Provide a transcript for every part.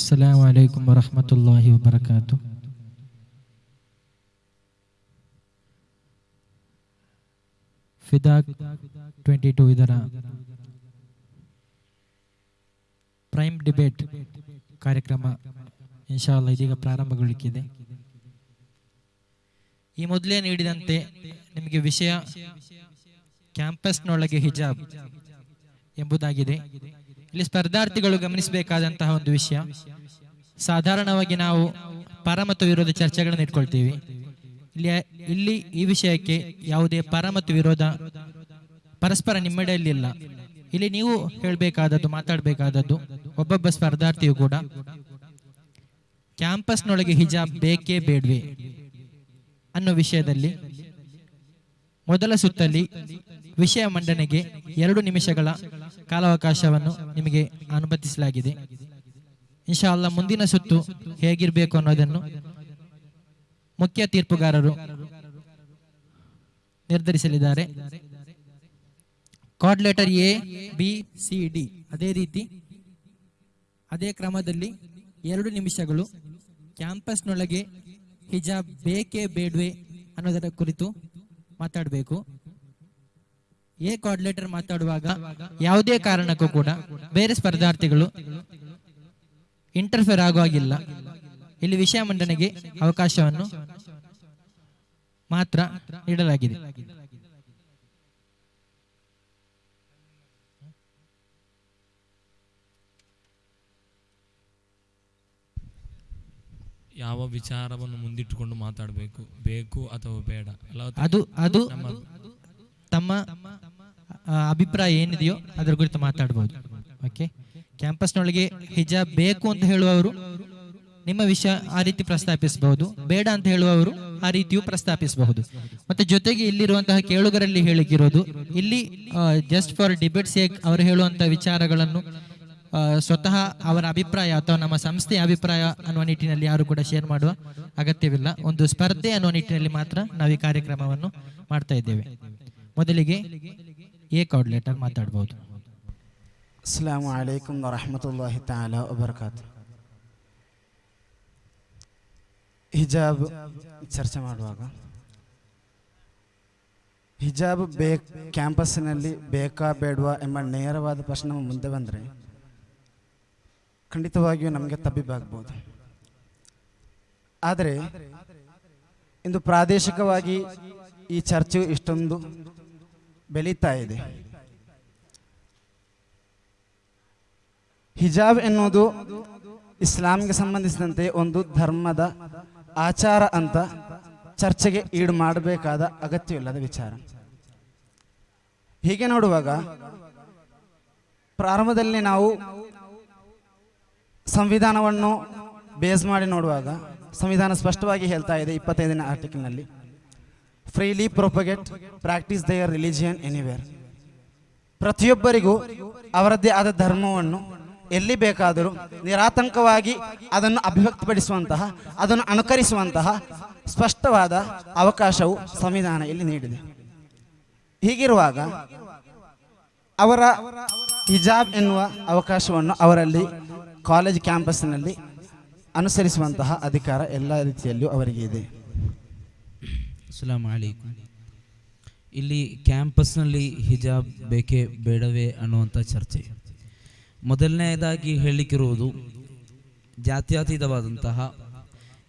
السلام عليكم ورحمة الله وبركاته ಫಿದಾಕ್ twenty two ಇದರ prime debate ಕಾರ್ಯಕ್ರಮ ಇನ್ಶಾಲ್ಲ ಇದೀಗ ಪ್ರಾರಂಭಗೊಳ್ಳಿಕ್ಕಿದೆ ಈ ಮೊದಲೇ ನೀಡಿದಂತೆ ನಿಮಗೆ ವಿಷಯ ಕ್ಯಾಂಪಸ್ನೊಳಗೆ ಹಿಜಾಬ್ ಎಂಬುದಾಗಿದೆ ಇಲ್ಲಿ ಸ್ಪರ್ಧಾರ್ಥಿಗಳು ಗಮನಿಸಬೇಕಾದಂತಹ ಒಂದು ವಿಷಯ. ಸಾಧಾರಣವಾಗಿ ನಾವು ಪರ ಮತ್ತು ವಿರೋಧ ಚರ್ಚೆಗಳನ್ನು ಇಟ್ಕೊಳ್ತೀವಿ. ಇಲ್ಲಿ ಇಲ್ಲಿ ಈ ವಿಷಯಕ್ಕೆ ಯಾವುದೇ ಪರ ಮತ್ತು ವಿರೋಧ ಪರಸ್ಪರ ನಿಮ್ಮಡೆಯಲ್ಲಿಲ್ಲ ಇಲ್ಲಿ ನೀವು ಹೇಳಬೇಕಾದದ್ದು, ಮಾತಾಡಬೇಕಾದದ್ದು ಒಬ್ಬೊಬ್ಬ ಸ್ಪರ್ಧಾರ್ಥಿಯು ಕೂಡ ಕ್ಯಾಂಪಸ್ನೊಳಗೆ ಹಿಜಾಬ್ ಬೇಕೇ ಬೇಡ್ವೆ ಅನ್ನೋ ವಿಷಯದಲ್ಲಿ ಮೊದಲ ಸುತ್ತಲ್ಲಿ ವಿಷಯ ಮಂಡನೆಗೆ ಎರಡು ನಿಮಿಷಗಳ ಕಾಲಾವಕಾಶವನ್ನು ನಿಮಗೆ ಅನುಮತಿಸಲಾಗಿದೆ. ಇನ್ಶಾಲ್ಲ ಮುಂದಿನ ಸುತ್ತು ಹೇಗಿರಬೇಕು ಅನ್ನೋದನ್ನು ಮುಖ್ಯ ತೀರ್ಪುಗಾರರು ನಿರ್ಧರಿಸಲಿದ್ದಾರೆ. Card letter A B C D ಅದೇ ರೀತಿ ಅದೇ ಕ್ರಮದಲ್ಲಿ ಎರಡು ನಿಮಿಷಗಳು ಕ್ಯಾಂಪಸ್ನೊಳಗೆ ಹಿಜಾಬ್ ಬೇಕೇ ಬೇಡ್ವೆ ಅನ್ನೋದರ ಕುರಿತು ಮಾತಾಡಬೇಕು. ಎ ಕೋಆರ್ಡಿನೇಟರ್ ಮಾತಾಡುವಾಗ ಯಾವುದೇ ಕಾರಣಕ್ಕೂ ಕೂಡ ಬೇರೆ ಸ್ಪರ್ಧಾರ್ಥಿಗಳು ಇಂಟರ್ಫೇರ್ ಆಗುವಾಗಿಲ್ಲ. ಇಲ್ಲಿ ವಿಷಯ ಮಂಡನೆಗೆ ಅವಕಾಶವನ್ನು ಮಾತ್ರ ನೀಡಲಾಗಿದೆ. ಯಾವ ವಿಚಾರವನ್ನು ಮುಂದಿಟ್ಟುಕೊಂಡು ಮಾತಾಡಬೇಕು? ಬೇಕು ಅಥವಾ ಬೇಡ? ಅದು ಅದು ತಮ್ಮ ಅಭಿಪ್ರಾಯ ಏನಿದೆಯೋ ಅದರ ಕುರಿತು ಮಾತಾಡ್ಬೋದು. ಓಕೆ ಕ್ಯಾಂಪಸ್ನೊಳಗೆ ಹಿಜಾಬ್ ಬೇಕು ಅಂತ ಹೇಳುವವರು ನಿಮ್ಮ ವಿಷಯ ಆ ರೀತಿ ಪ್ರಸ್ತಾಪಿಸಬಹುದು. ಬೇಡ ಅಂತ ಹೇಳುವವರು ಆ ರೀತಿಯೂ ಪ್ರಸ್ತಾಪಿಸಬಹುದು. ಮತ್ತೆ ಜೊತೆಗೆ ಇಲ್ಲಿರುವಂತಹ ಕೇಳುಗರಲ್ಲಿ ಹೇಳಿಕಿರೋದು ಇಲ್ಲಿ ಜಸ್ಟ್ ಫಾರ್ ಡಿಬೇಟ್ ಸೇಕ್ ಅವರು ಹೇಳುವಂತಹ ವಿಚಾರಗಳನ್ನು ಸ್ವತಃ ಅವರ ಅಭಿಪ್ರಾಯ ಅಥವಾ ನಮ್ಮ ಸಂಸ್ಥೆಯ ಅಭಿಪ್ರಾಯ ಅನ್ನುವ ನಿಟ್ಟಿನಲ್ಲಿ ಯಾರು ಕೂಡ ಶೇರ್ ಮಾಡುವ ಅಗತ್ಯವಿಲ್ಲ. ಒಂದು ಸ್ಪರ್ಧೆ ಅನ್ನುವ ನಿಟ್ಟಿನಲ್ಲಿ ಮಾತ್ರ ನಾವು ಈ ಕಾರ್ಯಕ್ರಮವನ್ನು ಮಾಡ್ತಾ ಇದ್ದೇವೆ. ಮೊದಲಿಗೆ ಎ ಲೆಟರ್ ಮಾತಾಡಬಹುದು ಅಸ್ಲಾಂ ರಹಮತುಲ್ಲಾಹಿ ವರಹಮತುಲ್ಲಾಹಿ ತಾಲ ವಬರ್ಕಾತು ಹಿಜಾಬ್ ಚರ್ಚೆ ಮಾಡುವಾಗ. ಹಿಜಾಬ್ ಬೇ ಕ್ಯಾಂಪಸ್ಸಿನಲ್ಲಿ ಬೇಕಾ ಬೇಡವಾ ಎಂಬ ನೇರವಾದ ಪ್ರಶ್ನೆ ಮುಂದೆ ಬಂದರೆ ಖಂಡಿತವಾಗಿಯೂ ನಮಗೆ ತಬ್ಬಿಬ್ಬಾಗ್ಬೋದು ಆದರೆ ಇಂದು ಪ್ರಾದೇಶಿಕವಾಗಿ ಈ ಚರ್ಚೆ ಇಷ್ಟೊಂದು ಬೆಳೀತಾ ಇದೆ. ಹಿಜಾಬ್ ಎನ್ನುವುದು ಇಸ್ಲಾಂಗೆ ಸಂಬಂಧಿಸಿದಂತೆ ಒಂದು ಧರ್ಮದ ಆಚಾರ ಅಂತ ಚರ್ಚೆಗೆ ಈಡು ಮಾಡಬೇಕಾದ ಅಗತ್ಯವಿಲ್ಲದ ವಿಚಾರ. ಹೀಗೆ ನೋಡುವಾಗ ಪ್ರಾರಂಭದಲ್ಲಿ ನಾವು ಸಂವಿಧಾನವನ್ನು ಬೇಸ್ ಮಾಡಿ ನೋಡುವಾಗ, ಸಂವಿಧಾನ ಸ್ಪಷ್ಟವಾಗಿ ಹೇಳ್ತಾ ಇದೆ ಇಪ್ಪತ್ತೈದನೇ ಆರ್ಟಿಕಲ್ನಲ್ಲಿ freely propagate practise their religion anywhere ಪ್ರತಿಯೊಬ್ಬರಿಗೂ ಅವರದ್ದೇ ಆದ ಧರ್ಮವನ್ನು ಎಲ್ಲಿ ಬೇಕಾದರೂ ನಿರಾತಂಕವಾಗಿ ಅದನ್ನು ಅಭಿವ್ಯಕ್ತಪಡಿಸುವಂತಹ, ಅದನ್ನು ಅನುಕರಿಸುವಂತಹ ಸ್ಪಷ್ಟವಾದ ಅವಕಾಶವು ಸಂವಿಧಾನ ಇಲ್ಲಿ ನೀಡಿದೆ. ಹೀಗಿರುವಾಗ ಅವರ ಹಿಜಾಬ್ ಎನ್ನುವ ಅವಕಾಶವನ್ನು ಅವರಲ್ಲಿ ಕಾಲೇಜ್ ಕ್ಯಾಂಪಸ್ನಲ್ಲಿ ಅನುಸರಿಸುವಂತಹ ಅಧಿಕಾರ ಎಲ್ಲ ರೀತಿಯಲ್ಲೂ ಅವರಿಗೆ ಇದೆ. ಅಸ್ಸಲಾಮ್ ಅಲೈಕುಂ ಇಲ್ಲಿ ಕ್ಯಾಂಪಸ್ನಲ್ಲಿ ಹಿಜಾಬ್ ಬೇಕೇ ಬೇಡವೇ ಅನ್ನುವಂಥ ಚರ್ಚೆ. ಮೊದಲನೆಯದಾಗಿ ಹೇಳಿಕಿರುವುದು ಜಾತ್ಯತೀತವಾದಂತಹ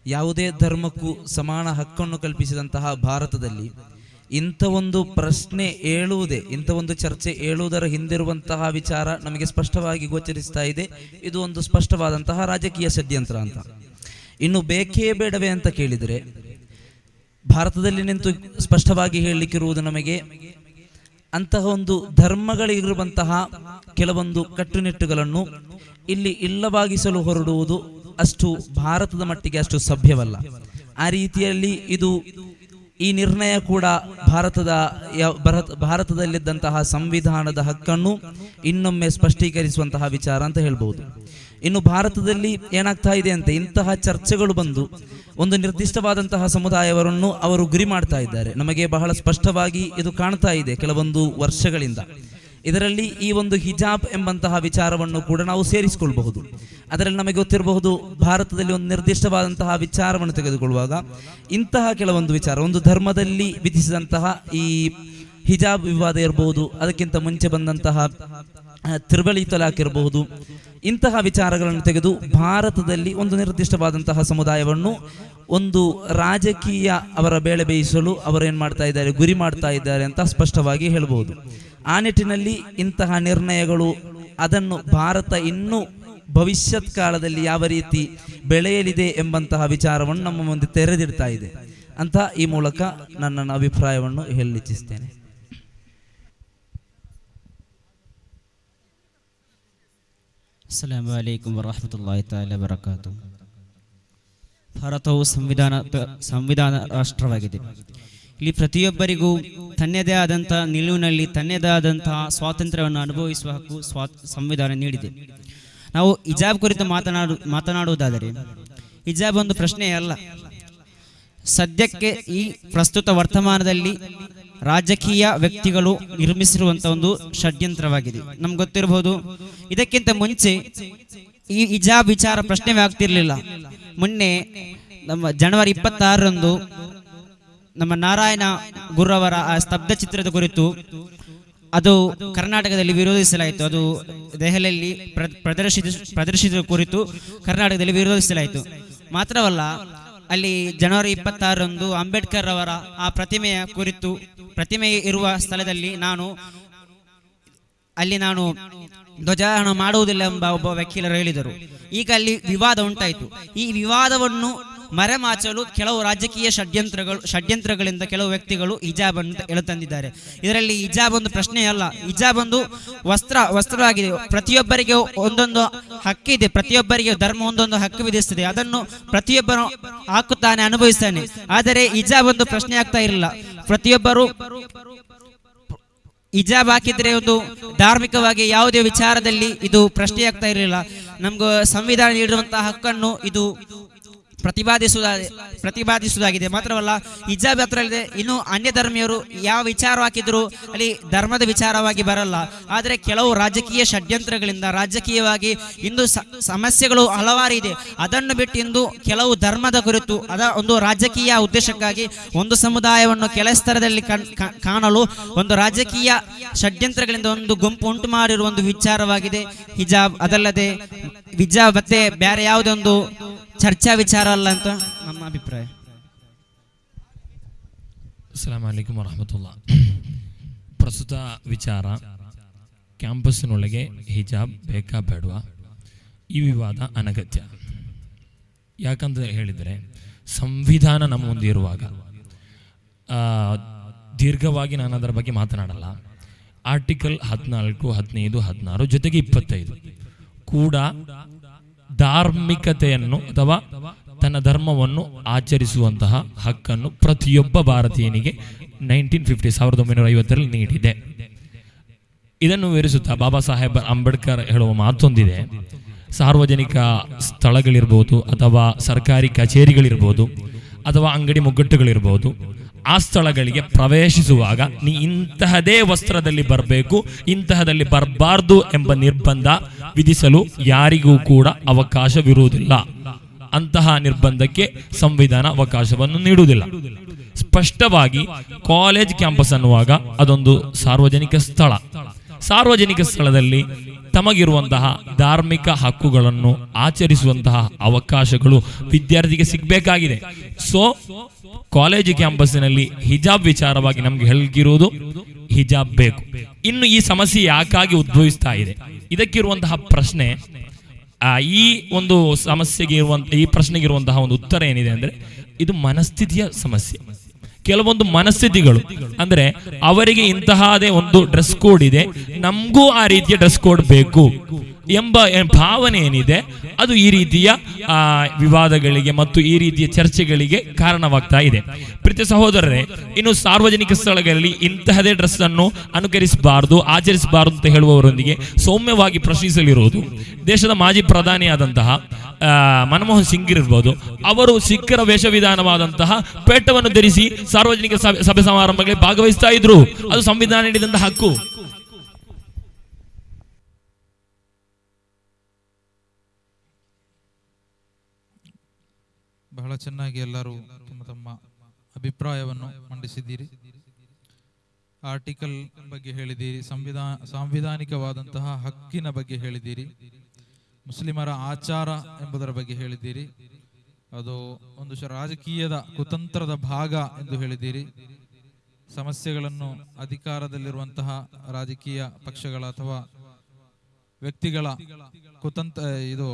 ಯಾವುದೇ ಧರ್ಮಕ್ಕೂ ಸಮಾನ ಹಕ್ಕನ್ನು ಕಲ್ಪಿಸಿದಂತಹ ಭಾರತದಲ್ಲಿ ಇಂಥ ಒಂದು ಪ್ರಶ್ನೆ ಏಳುವುದೇ, ಇಂಥ ಒಂದು ಚರ್ಚೆ ಏಳುವುದರ ಹಿಂದಿರುವಂತಹ ವಿಚಾರ ನಮಗೆ ಸ್ಪಷ್ಟವಾಗಿ ಗೋಚರಿಸ್ತಾ ಇದೆ. ಇದು ಒಂದು ಸ್ಪಷ್ಟವಾದಂತಹ ರಾಜಕೀಯ ಷಡ್ಯಂತ್ರ ಅಂತ. ಇನ್ನು ಬೇಕೇ ಬೇಡವೇ ಅಂತ ಕೇಳಿದರೆ ಭಾರತದಲ್ಲಿ ನಿಂತು ಸ್ಪಷ್ಟವಾಗಿ ಹೇಳಲಿಕ್ಕಿರುವುದು ನಮಗೆ ಅಂತಹ ಒಂದು ಧರ್ಮಗಳಿರುವಂತಹ ಕೆಲವೊಂದು ಕಟ್ಟುನಿಟ್ಟುಗಳನ್ನು ಇಲ್ಲಿ ಇಲ್ಲವಾಗಿಸಲು ಹೊರಡುವುದು ಅಷ್ಟು ಭಾರತದ ಮಟ್ಟಿಗೆ ಅಷ್ಟು ಸಭ್ಯವಲ್ಲ. ಆ ರೀತಿಯಲ್ಲಿ ಇದು ಈ ನಿರ್ಣಯ ಕೂಡ ಭಾರತದ ಭಾರತದಲ್ಲಿದ್ದಂತಹ ಸಂವಿಧಾನದ ಹಕ್ಕನ್ನು ಇನ್ನೊಮ್ಮೆ ಸ್ಪಷ್ಟೀಕರಿಸುವಂತಹ ವಿಚಾರ ಅಂತ ಹೇಳ್ಬಹುದು. ಇನ್ನು ಭಾರತದಲ್ಲಿ ಏನಾಗ್ತಾ ಇದೆ ಅಂತ ಇಂತಹ ಚರ್ಚೆಗಳು ಬಂದು ಒಂದು ನಿರ್ದಿಷ್ಟವಾದಂತಹ ಸಮುದಾಯವರನ್ನು ಅವರು ಗುರಿ ಮಾಡ್ತಾ ಇದ್ದಾರೆ. ನಮಗೆ ಬಹಳ ಸ್ಪಷ್ಟವಾಗಿ ಇದು ಕಾಣ್ತಾ ಇದೆ ಕೆಲವೊಂದು ವರ್ಷಗಳಿಂದ. ಇದರಲ್ಲಿ ಈ ಒಂದು ಹಿಜಾಬ್ ಎಂಬಂತಹ ವಿಚಾರವನ್ನು ಕೂಡ ನಾವು ಸೇರಿಸಿಕೊಳ್ಳಬಹುದು ಅದರಲ್ಲಿ ನಮಗೆ ಗೊತ್ತಿರಬಹುದು ಭಾರತದಲ್ಲಿ ಒಂದು ನಿರ್ದಿಷ್ಟವಾದಂತಹ ವಿಚಾರವನ್ನು ತೆಗೆದುಕೊಳ್ಳುವಾಗ ಇಂತಹ ಕೆಲವೊಂದು ವಿಚಾರ, ಒಂದು ಧರ್ಮದಲ್ಲಿ ವಿಧಿಸಿದಂತಹ ಈ ಹಿಜಾಬ್ ವಿವಾದ ಇರಬಹುದು ಅದಕ್ಕಿಂತ ಮುಂಚೆ ಬಂದಂತಹ ತ್ರಿವಳಿ ತಲಾಕ್ ಇರಬಹುದು ಇಂತಹ ವಿಚಾರಗಳನ್ನು ತೆಗೆದು ಭಾರತದಲ್ಲಿ ಒಂದು ನಿರ್ದಿಷ್ಟವಾದಂತಹ ಸಮುದಾಯವನ್ನು, ಒಂದು ರಾಜಕೀಯ ಅವರ ಬೇಳೆ ಬೇಯಿಸಲು ಅವರು ಏನು ಮಾಡ್ತಾ ಇದ್ದಾರೆ, ಗುರಿ ಮಾಡ್ತಾ ಇದ್ದಾರೆ ಅಂತ ಸ್ಪಷ್ಟವಾಗಿ ಹೇಳಬಹುದು ಆ ನಿಟ್ಟಿನಲ್ಲಿ ಇಂತಹ ನಿರ್ಣಯಗಳು, ಅದನ್ನು ಭಾರತ ಇನ್ನೂ ಭವಿಷ್ಯತ್ ಕಾಲದಲ್ಲಿ ಯಾವ ರೀತಿ ಬೆಳೆಯಲಿದೆ ಎಂಬಂತಹ ವಿಚಾರವನ್ನು ನಮ್ಮ ಮುಂದೆ ತೆರೆದಿಡ್ತಾ ಇದೆ ಅಂತ ಈ ಮೂಲಕ ನನ್ನ ಅಭಿಪ್ರಾಯವನ್ನು ಹೇಳಲಿಚ್ಛಿಸ್ತೇನೆ ಅಸ್ಸಲಾಮು ಅಲೈಕುಂ ವರಹಮತುಲ್ಲಾಹಿ ತಾಲ ಬರಕಾತು ಭಾರತವು ಸಂವಿಧಾನ ಸಂವಿಧಾನ ರಾಷ್ಟ್ರವಾಗಿದೆ ಇಲ್ಲಿ ಪ್ರತಿಯೊಬ್ಬರಿಗೂ ತನ್ನದೇ ಆದಂಥ ನಿಲುವಿನಲ್ಲಿ ತನ್ನದೇ ಆದಂತಹ ಸ್ವಾತಂತ್ರ್ಯವನ್ನು ಅನುಭವಿಸುವ ಹಕ್ಕು ಸ್ವಾ, ಸಂವಿಧಾನ ನೀಡಿದೆ. ನಾವು ಹಿಜಾಬ್ ಕುರಿತು ಮಾತನಾಡು, ಮಾತನಾಡುವುದಾದರೆ, ಹಿಜಾಬ್ ಒಂದು ಪ್ರಶ್ನೆಯೇ ಅಲ್ಲ. ಸದ್ಯಕ್ಕೆ ಈ ಪ್ರಸ್ತುತ ವರ್ತಮಾನದಲ್ಲಿ ರಾಜಕೀಯ ವ್ಯಕ್ತಿಗಳು ನಿರ್ಮಿಸಿರುವಂಥ ಒಂದು ಷಡ್ಯಂತ್ರವಾಗಿದೆ. ನಮ್ಗೆ ಗೊತ್ತಿರಬಹುದು? ಇದಕ್ಕಿಂತ ಮುಂಚೆ ಈ ಇಜಾ ವಿಚಾರ ಪ್ರಶ್ನೆವೇ ಆಗ್ತಿರ್ಲಿಲ್ಲ. ಮೊನ್ನೆ ನಮ್ಮ ಜನವರಿ ಇಪ್ಪತ್ತಾರರಂದು ನಮ್ಮ ನಾರಾಯಣ ಗುರುವರ ಆ ಸ್ತಬ್ಧ ಚಿತ್ರದ ಕುರಿತು ಅದು ಕರ್ನಾಟಕದಲ್ಲಿ ವಿರೋಧಿಸಲಾಯಿತು. ಅದು ದೆಹಲಿಯಲ್ಲಿ ಪ್ರ- ಪ್ರದರ್ಶಿತ ಪ್ರದರ್ಶಿಸಿದ ಕುರಿತು ಕರ್ನಾಟಕದಲ್ಲಿ ವಿರೋಧಿಸಲಾಯಿತು. ಮಾತ್ರವಲ್ಲ ಅಲ್ಲಿ ಜನವರಿ ಇಪ್ಪತ್ತಾರರಂದು ಅಂಬೇಡ್ಕರ್ ಅವರ ಆ ಪ್ರತಿಮೆಯ ಕುರಿತು ಪ್ರತಿಮೆ ಇರುವ ಸ್ಥಳದಲ್ಲಿ ನಾನು, ಅಲ್ಲಿ ನಾನು ಧ್ವಜಾರೋಹಣ ಮಾಡುವುದಿಲ್ಲ ಎಂಬ ಒಬ್ಬ ವಕೀಲರು ಹೇಳಿದರು. ಈಗ ಅಲ್ಲಿ ವಿವಾದ ಉಂಟಾಯಿತು. ಈ ವಿವಾದವನ್ನು ಮರೆಮಾಚಲು ಕೆಲವು ರಾಜಕೀಯ ಷಡ್ಯಂತ್ರಗಳು ಷಡ್ಯಂತ್ರಗಳಿಂದ ಕೆಲವು ವ್ಯಕ್ತಿಗಳು ಹಿಜಾಬ್ ಅಂತ ಎಳೆತಂದಿದ್ದಾರೆ ಇದರಲ್ಲಿ ಹಿಜಾಬ್ ಒಂದು ಪ್ರಶ್ನೆ ಅಲ್ಲ. ಹಿಜಾಬ್ ಒಂದು ವಸ್ತ್ರ ವಸ್ತ್ರವಾಗಿದೆ. ಪ್ರತಿಯೊಬ್ಬರಿಗೆ ಒಂದೊಂದು ಹಕ್ಕಿದೆ ಪ್ರತಿಯೊಬ್ಬರಿಗೆ ಧರ್ಮ ಒಂದೊಂದು ಹಕ್ಕು ವಿಧಿಸ್ತದೆ ಅದನ್ನು ಪ್ರತಿಯೊಬ್ಬರು ಹಾಕುತ್ತಾನೆ ಅನುಭವಿಸ್ತಾನೆ ಆದರೆ ಹಿಜಾಬ್ ಒಂದು ಪ್ರಶ್ನೆ ಆಗ್ತಾ ಇರಲಿಲ್ಲ. ಪ್ರತಿಯೊಬ್ಬರು ಹಿಜಾಬ್ ಹಾಕಿದ್ರೆ ಒಂದು ಧಾರ್ಮಿಕವಾಗಿ ಯಾವುದೇ ವಿಚಾರದಲ್ಲಿ ಇದು ಪ್ರಶ್ನೆಯಾಗ್ತಾ ಇರಲಿಲ್ಲ. ನಮ್ಗೆ ಸಂವಿಧಾನ ನೀಡಿರುವಂತಹ ಹಕ್ಕನ್ನು ಇದು ಪ್ರತಿಪಾದಿಸುವುದ ಪ್ರತಿಪಾದಿಸುವುದಾಗಿದೆ ಮಾತ್ರವಲ್ಲ, ಹಿಜಾಬ್ ಹತ್ರ ಇದೆ ಇನ್ನು ಅನ್ಯ ಧರ್ಮೀಯರು ಯಾವ ವಿಚಾರ ಹಾಕಿದ್ರು ಅಲ್ಲಿ ಧರ್ಮದ ವಿಚಾರವಾಗಿ ಬರಲ್ಲ. ಆದರೆ ಕೆಲವು ರಾಜಕೀಯ ಷಡ್ಯಂತ್ರಗಳಿಂದ, ರಾಜಕೀಯವಾಗಿ ಇಂದು ಸಮಸ್ಯೆಗಳು ಹಲವಾರು ಇದೆ. ಅದನ್ನು ಬಿಟ್ಟು ಇಂದು ಕೆಲವು ಧರ್ಮದ ಕುರಿತು, ಅದ ಒಂದು ರಾಜಕೀಯ ಉದ್ದೇಶಕ್ಕಾಗಿ ಒಂದು ಸಮುದಾಯವನ್ನು ಕೆಲ ಸ್ತರದಲ್ಲಿ ಕಣ್- ಕಾಣಲು ಒಂದು ರಾಜಕೀಯ ಷಡ್ಯಂತ್ರಗಳಿಂದ ಒಂದು ಗುಂಪು ಉಂಟು ಮಾಡಿರುವ ಒಂದು ವಿಚಾರವಾಗಿದೆ. ಹಿಜಾಬ್ ಅದಲ್ಲದೆ, ಹಿಜಾಬ್ ಮತ್ತೆ ಬೇರೆ ಯಾವುದೇ ಒಂದು ಚರ್ಚಾ ವಿಚಾರ ಅಲ್ಲ ಅಂತ ನಮ್ಮ ಅಭಿಪ್ರಾಯ. ಅಸ್ಸಲಾಮ್ ಅಲೈಕುಮ್ ವರಹಮತುಲ್ಲ ಪ್ರಸ್ತುತ ವಿಚಾರ, ಕ್ಯಾಂಪಸ್ನೊಳಗೆ ಹಿಜಾಬ್ ಬೇಕಾ ಬೇಡವಾ? ಈ ವಿವಾದ ಅನಗತ್ಯ. ಯಾಕಂತ ಹೇಳಿದರೆ, ಸಂವಿಧಾನ ನಮ್ಮ ಮುಂದೆ ಇರುವಾಗ ದೀರ್ಘವಾಗಿ ನಾನು ಅದರ ಬಗ್ಗೆ ಮಾತನಾಡಲ್ಲ. ಆರ್ಟಿಕಲ್ ಹದಿನಾಲ್ಕು, ಹದಿನೈದು, ಹದಿನಾರು ಜೊತೆಗೆ ಇಪ್ಪತ್ತೈದು. ಕೂಡ ಧಾರ್ಮಿಕತೆಯನ್ನು ಅಥವಾ ತನ್ನ ಧರ್ಮವನ್ನು ಆಚರಿಸುವಂತಹ ಹಕ್ಕನ್ನು ಪ್ರತಿಯೊಬ್ಬ ಭಾರತೀಯನಿಗೆ ನೈನ್ಟೀನ್ ಫಿಫ್ಟಿ, ಸಾವಿರದ ಒಂಬೈನೂರ ಐವತ್ತರಲ್ಲಿ ನೀಡಿದೆ. ಇದನ್ನು ವಿವರಿಸುತ್ತಾ ಬಾಬಾ ಸಾಹೇಬ್ ಅಂಬೇಡ್ಕರ್ ಹೇಳುವ ಮಾತೊಂದಿದೆ. ಸಾರ್ವಜನಿಕ ಸ್ಥಳಗಳಿರ್ಬೋದು ಅಥವಾ ಸರ್ಕಾರಿ ಕಚೇರಿಗಳಿರ್ಬೋದು ಅಥವಾ ಅಂಗಡಿ ಮುಗ್ಗಟ್ಟುಗಳಿರ್ಬೋದು. ಆ ಸ್ಥಳಗಳಿಗೆ ಪ್ರವೇಶಿಸುವಾಗ ನೀ ಇಂತಹದೇ ವಸ್ತ್ರದಲ್ಲಿ ಬರಬೇಕು, ಇಂತಹದಲ್ಲಿ ಬರಬಾರ್ದು ಎಂಬ ನಿರ್ಬಂಧ ವಿಧಿಸಲು ಯಾರಿಗೂ ಕೂಡ ಅವಕಾಶವಿರುವುದಿಲ್ಲ. ಅಂತಹ ನಿರ್ಬಂಧಕ್ಕೆ ಸಂವಿಧಾನ ಅವಕಾಶವನ್ನು ನೀಡುವುದಿಲ್ಲ. ಸ್ಪಷ್ಟವಾಗಿ ಕಾಲೇಜ್ ಕ್ಯಾಂಪಸ್ ಅನ್ನುವಾಗ ಅದೊಂದು ಸಾರ್ವಜನಿಕ ಸ್ಥಳ. ಸಾರ್ವಜನಿಕ ಸ್ಥಳದಲ್ಲಿ ತಮಗಿರುವಂತಹ ಧಾರ್ಮಿಕ ಹಕ್ಕುಗಳನ್ನು ಆಚರಿಸುವಂತಹ ಅವಕಾಶಗಳು ವಿದ್ಯಾರ್ಥಿಗೆ ಸಿಗಬೇಕಾಗಿದೆ. ಸೊ ಕಾಲೇಜು ಕ್ಯಾಂಪಸ್ಸಿನಲ್ಲಿ ಹಿಜಾಬ್ ವಿಚಾರವಾಗಿ ನಮ್ಗೆ ಹೇಳ್ಗಿರುವುದು ಹಿಜಾಬ್ ಬೇಕು. ಇನ್ನು ಈ ಸಮಸ್ಯೆ ಯಾಕಾಗಿ ಉದ್ಭವಿಸ್ತಾ ಇದೆ? ಇದಕ್ಕಿರುವಂತಹ ಪ್ರಶ್ನೆ ಈ ಒಂದು ಸಮಸ್ಯೆಗೆ ಇರುವಂತ, ಈ ಪ್ರಶ್ನೆಗೆ ಇರುವಂತಹ ಒಂದು ಉತ್ತರ ಏನಿದೆ ಅಂದ್ರೆ, ಇದು ಮನಸ್ಥಿತಿಯ ಸಮಸ್ಯೆ. ಕೆಲವೊಂದು ಮನಸ್ಥಿತಿಗಳು. ಅಂದ್ರೆ ಅವರಿಗೆ ಇಂತಹದೇ ಒಂದು ಡ್ರೆಸ್ ಕೋಡ್ ಇದೆ. ನಮಗೂ ಆ ರೀತಿಯ ಡ್ರೆಸ್ ಕೋಡ್ ಬೇಕು. ಎಂಬ ಭಾವನೆ ಏನಿದೆ, ಅದು ಈ ರೀತಿಯ ವಿವಾದಗಳಿಗೆ ಮತ್ತು ಈ ರೀತಿಯ ಚರ್ಚೆಗಳಿಗೆ ಕಾರಣವಾಗ್ತಾ ಇದೆ. ಪ್ರತಿ ಸಹೋದರರೇ, ಇನ್ನು ಸಾರ್ವಜನಿಕ ಸ್ಥಳಗಳಲ್ಲಿ ಇಂತಹದೇ ಡ್ರೆಸ್ ಅನ್ನು ಅನುಕರಿಸಬಾರದು, ಆಚರಿಸಬಾರದು ಅಂತ ಹೇಳುವವರೊಂದಿಗೆ ಸೌಮ್ಯವಾಗಿ ಪ್ರಶ್ನಿಸಲಿರುವುದು. ದೇಶದ ಮಾಜಿ ಪ್ರಧಾನಿಯಾದಂತಹ ಮನಮೋಹನ್ ಸಿಂಗ್ ಇರ್ಬೋದು, ಅವರು ಸಿಖ್ಖರ ವೇಷವಿಧಾನವಾದಂತಹ ಪೇಟವನ್ನು ಧರಿಸಿ ಸಾರ್ವಜನಿಕ ಸಭೆ ಸಮಾರಂಭಗಳಲ್ಲಿ ಭಾಗವಹಿಸ್ತಾ ಇದ್ರು. ಅದು ಸಂವಿಧಾನ ನೀಡಿದಂತಹ ಹಕ್ಕು. ಬಹಳ ಚೆನ್ನಾಗಿ ಎಲ್ಲರೂ ತಮ್ಮ ತಮ್ಮ ಅಭಿಪ್ರಾಯವನ್ನು ಮಂಡಿಸಿದ್ದೀರಿ. ಆರ್ಟಿಕಲ್ ಬಗ್ಗೆ ಹೇಳಿದ್ದೀರಿ, ಸಂವಿಧಾನ, ಸಾಂವಿಧಾನಿಕವಾದಂತಹ ಹಕ್ಕಿನ ಬಗ್ಗೆ ಹೇಳಿದ್ದೀರಿ, ಮುಸ್ಲಿಮರ ಆಚಾರ ಎಂಬುದರ ಬಗ್ಗೆ ಹೇಳಿದ್ದೀರಿ, ಅದು ಒಂದು ರಾಜಕೀಯದ ಕುತಂತ್ರದ ಭಾಗ ಎಂದು ಹೇಳಿದ್ದೀರಿ. ಸಮಸ್ಯೆಗಳನ್ನು ಅಧಿಕಾರದಲ್ಲಿರುವಂತಹ ರಾಜಕೀಯ ಪಕ್ಷಗಳ ಅಥವಾ ವ್ಯಕ್ತಿಗಳ ಕುತಂತ್ರ, ಇದು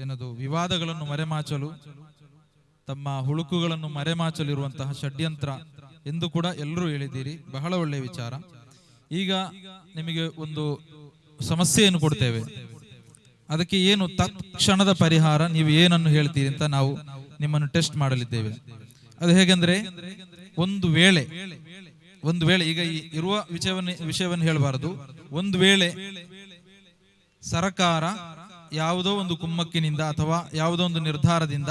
ಏನದು, ವಿವಾದಗಳನ್ನು ಮರೆಮಾಚಲು, ತಮ್ಮ ಹುಳುಕುಗಳನ್ನು ಮರೆಮಾಚಲಿರುವಂತಹ ಷಡ್ಯಂತ್ರ ಎಂದು ಕೂಡ ಎಲ್ಲರೂ ಹೇಳಿದ್ದೀರಿ. ಬಹಳ ಒಳ್ಳೆಯ ವಿಚಾರ. ಈಗ ನಿಮಗೆ ಒಂದು ಸಮಸ್ಯೆಯನ್ನು ಕೊಡ್ತೇವೆ. ಅದಕ್ಕೆ ಏನು ತತ್ಕ್ಷಣದ ಪರಿಹಾರ, ನೀವು ಏನನ್ನು ಹೇಳ್ತೀರಿ ಅಂತ ನಾವು ನಿಮ್ಮನ್ನು ಟೆಸ್ಟ್ ಮಾಡಲಿದ್ದೇವೆ. ಅದು ಹೇಗೆಂದ್ರೆ, ಒಂದು ವೇಳೆ ಒಂದು ವೇಳೆ, ಈಗ ಈ ಇರುವ ವಿಷಯವನ್ನು ವಿಷಯವನ್ನು ಹೇಳಬಾರದು. ಒಂದು ವೇಳೆ ಸರಕಾರ ಯಾವುದೋ ಒಂದು ಕುಮ್ಮಕ್ಕಿನಿಂದ ಅಥವಾ ಯಾವುದೋ ಒಂದು ನಿರ್ಧಾರದಿಂದ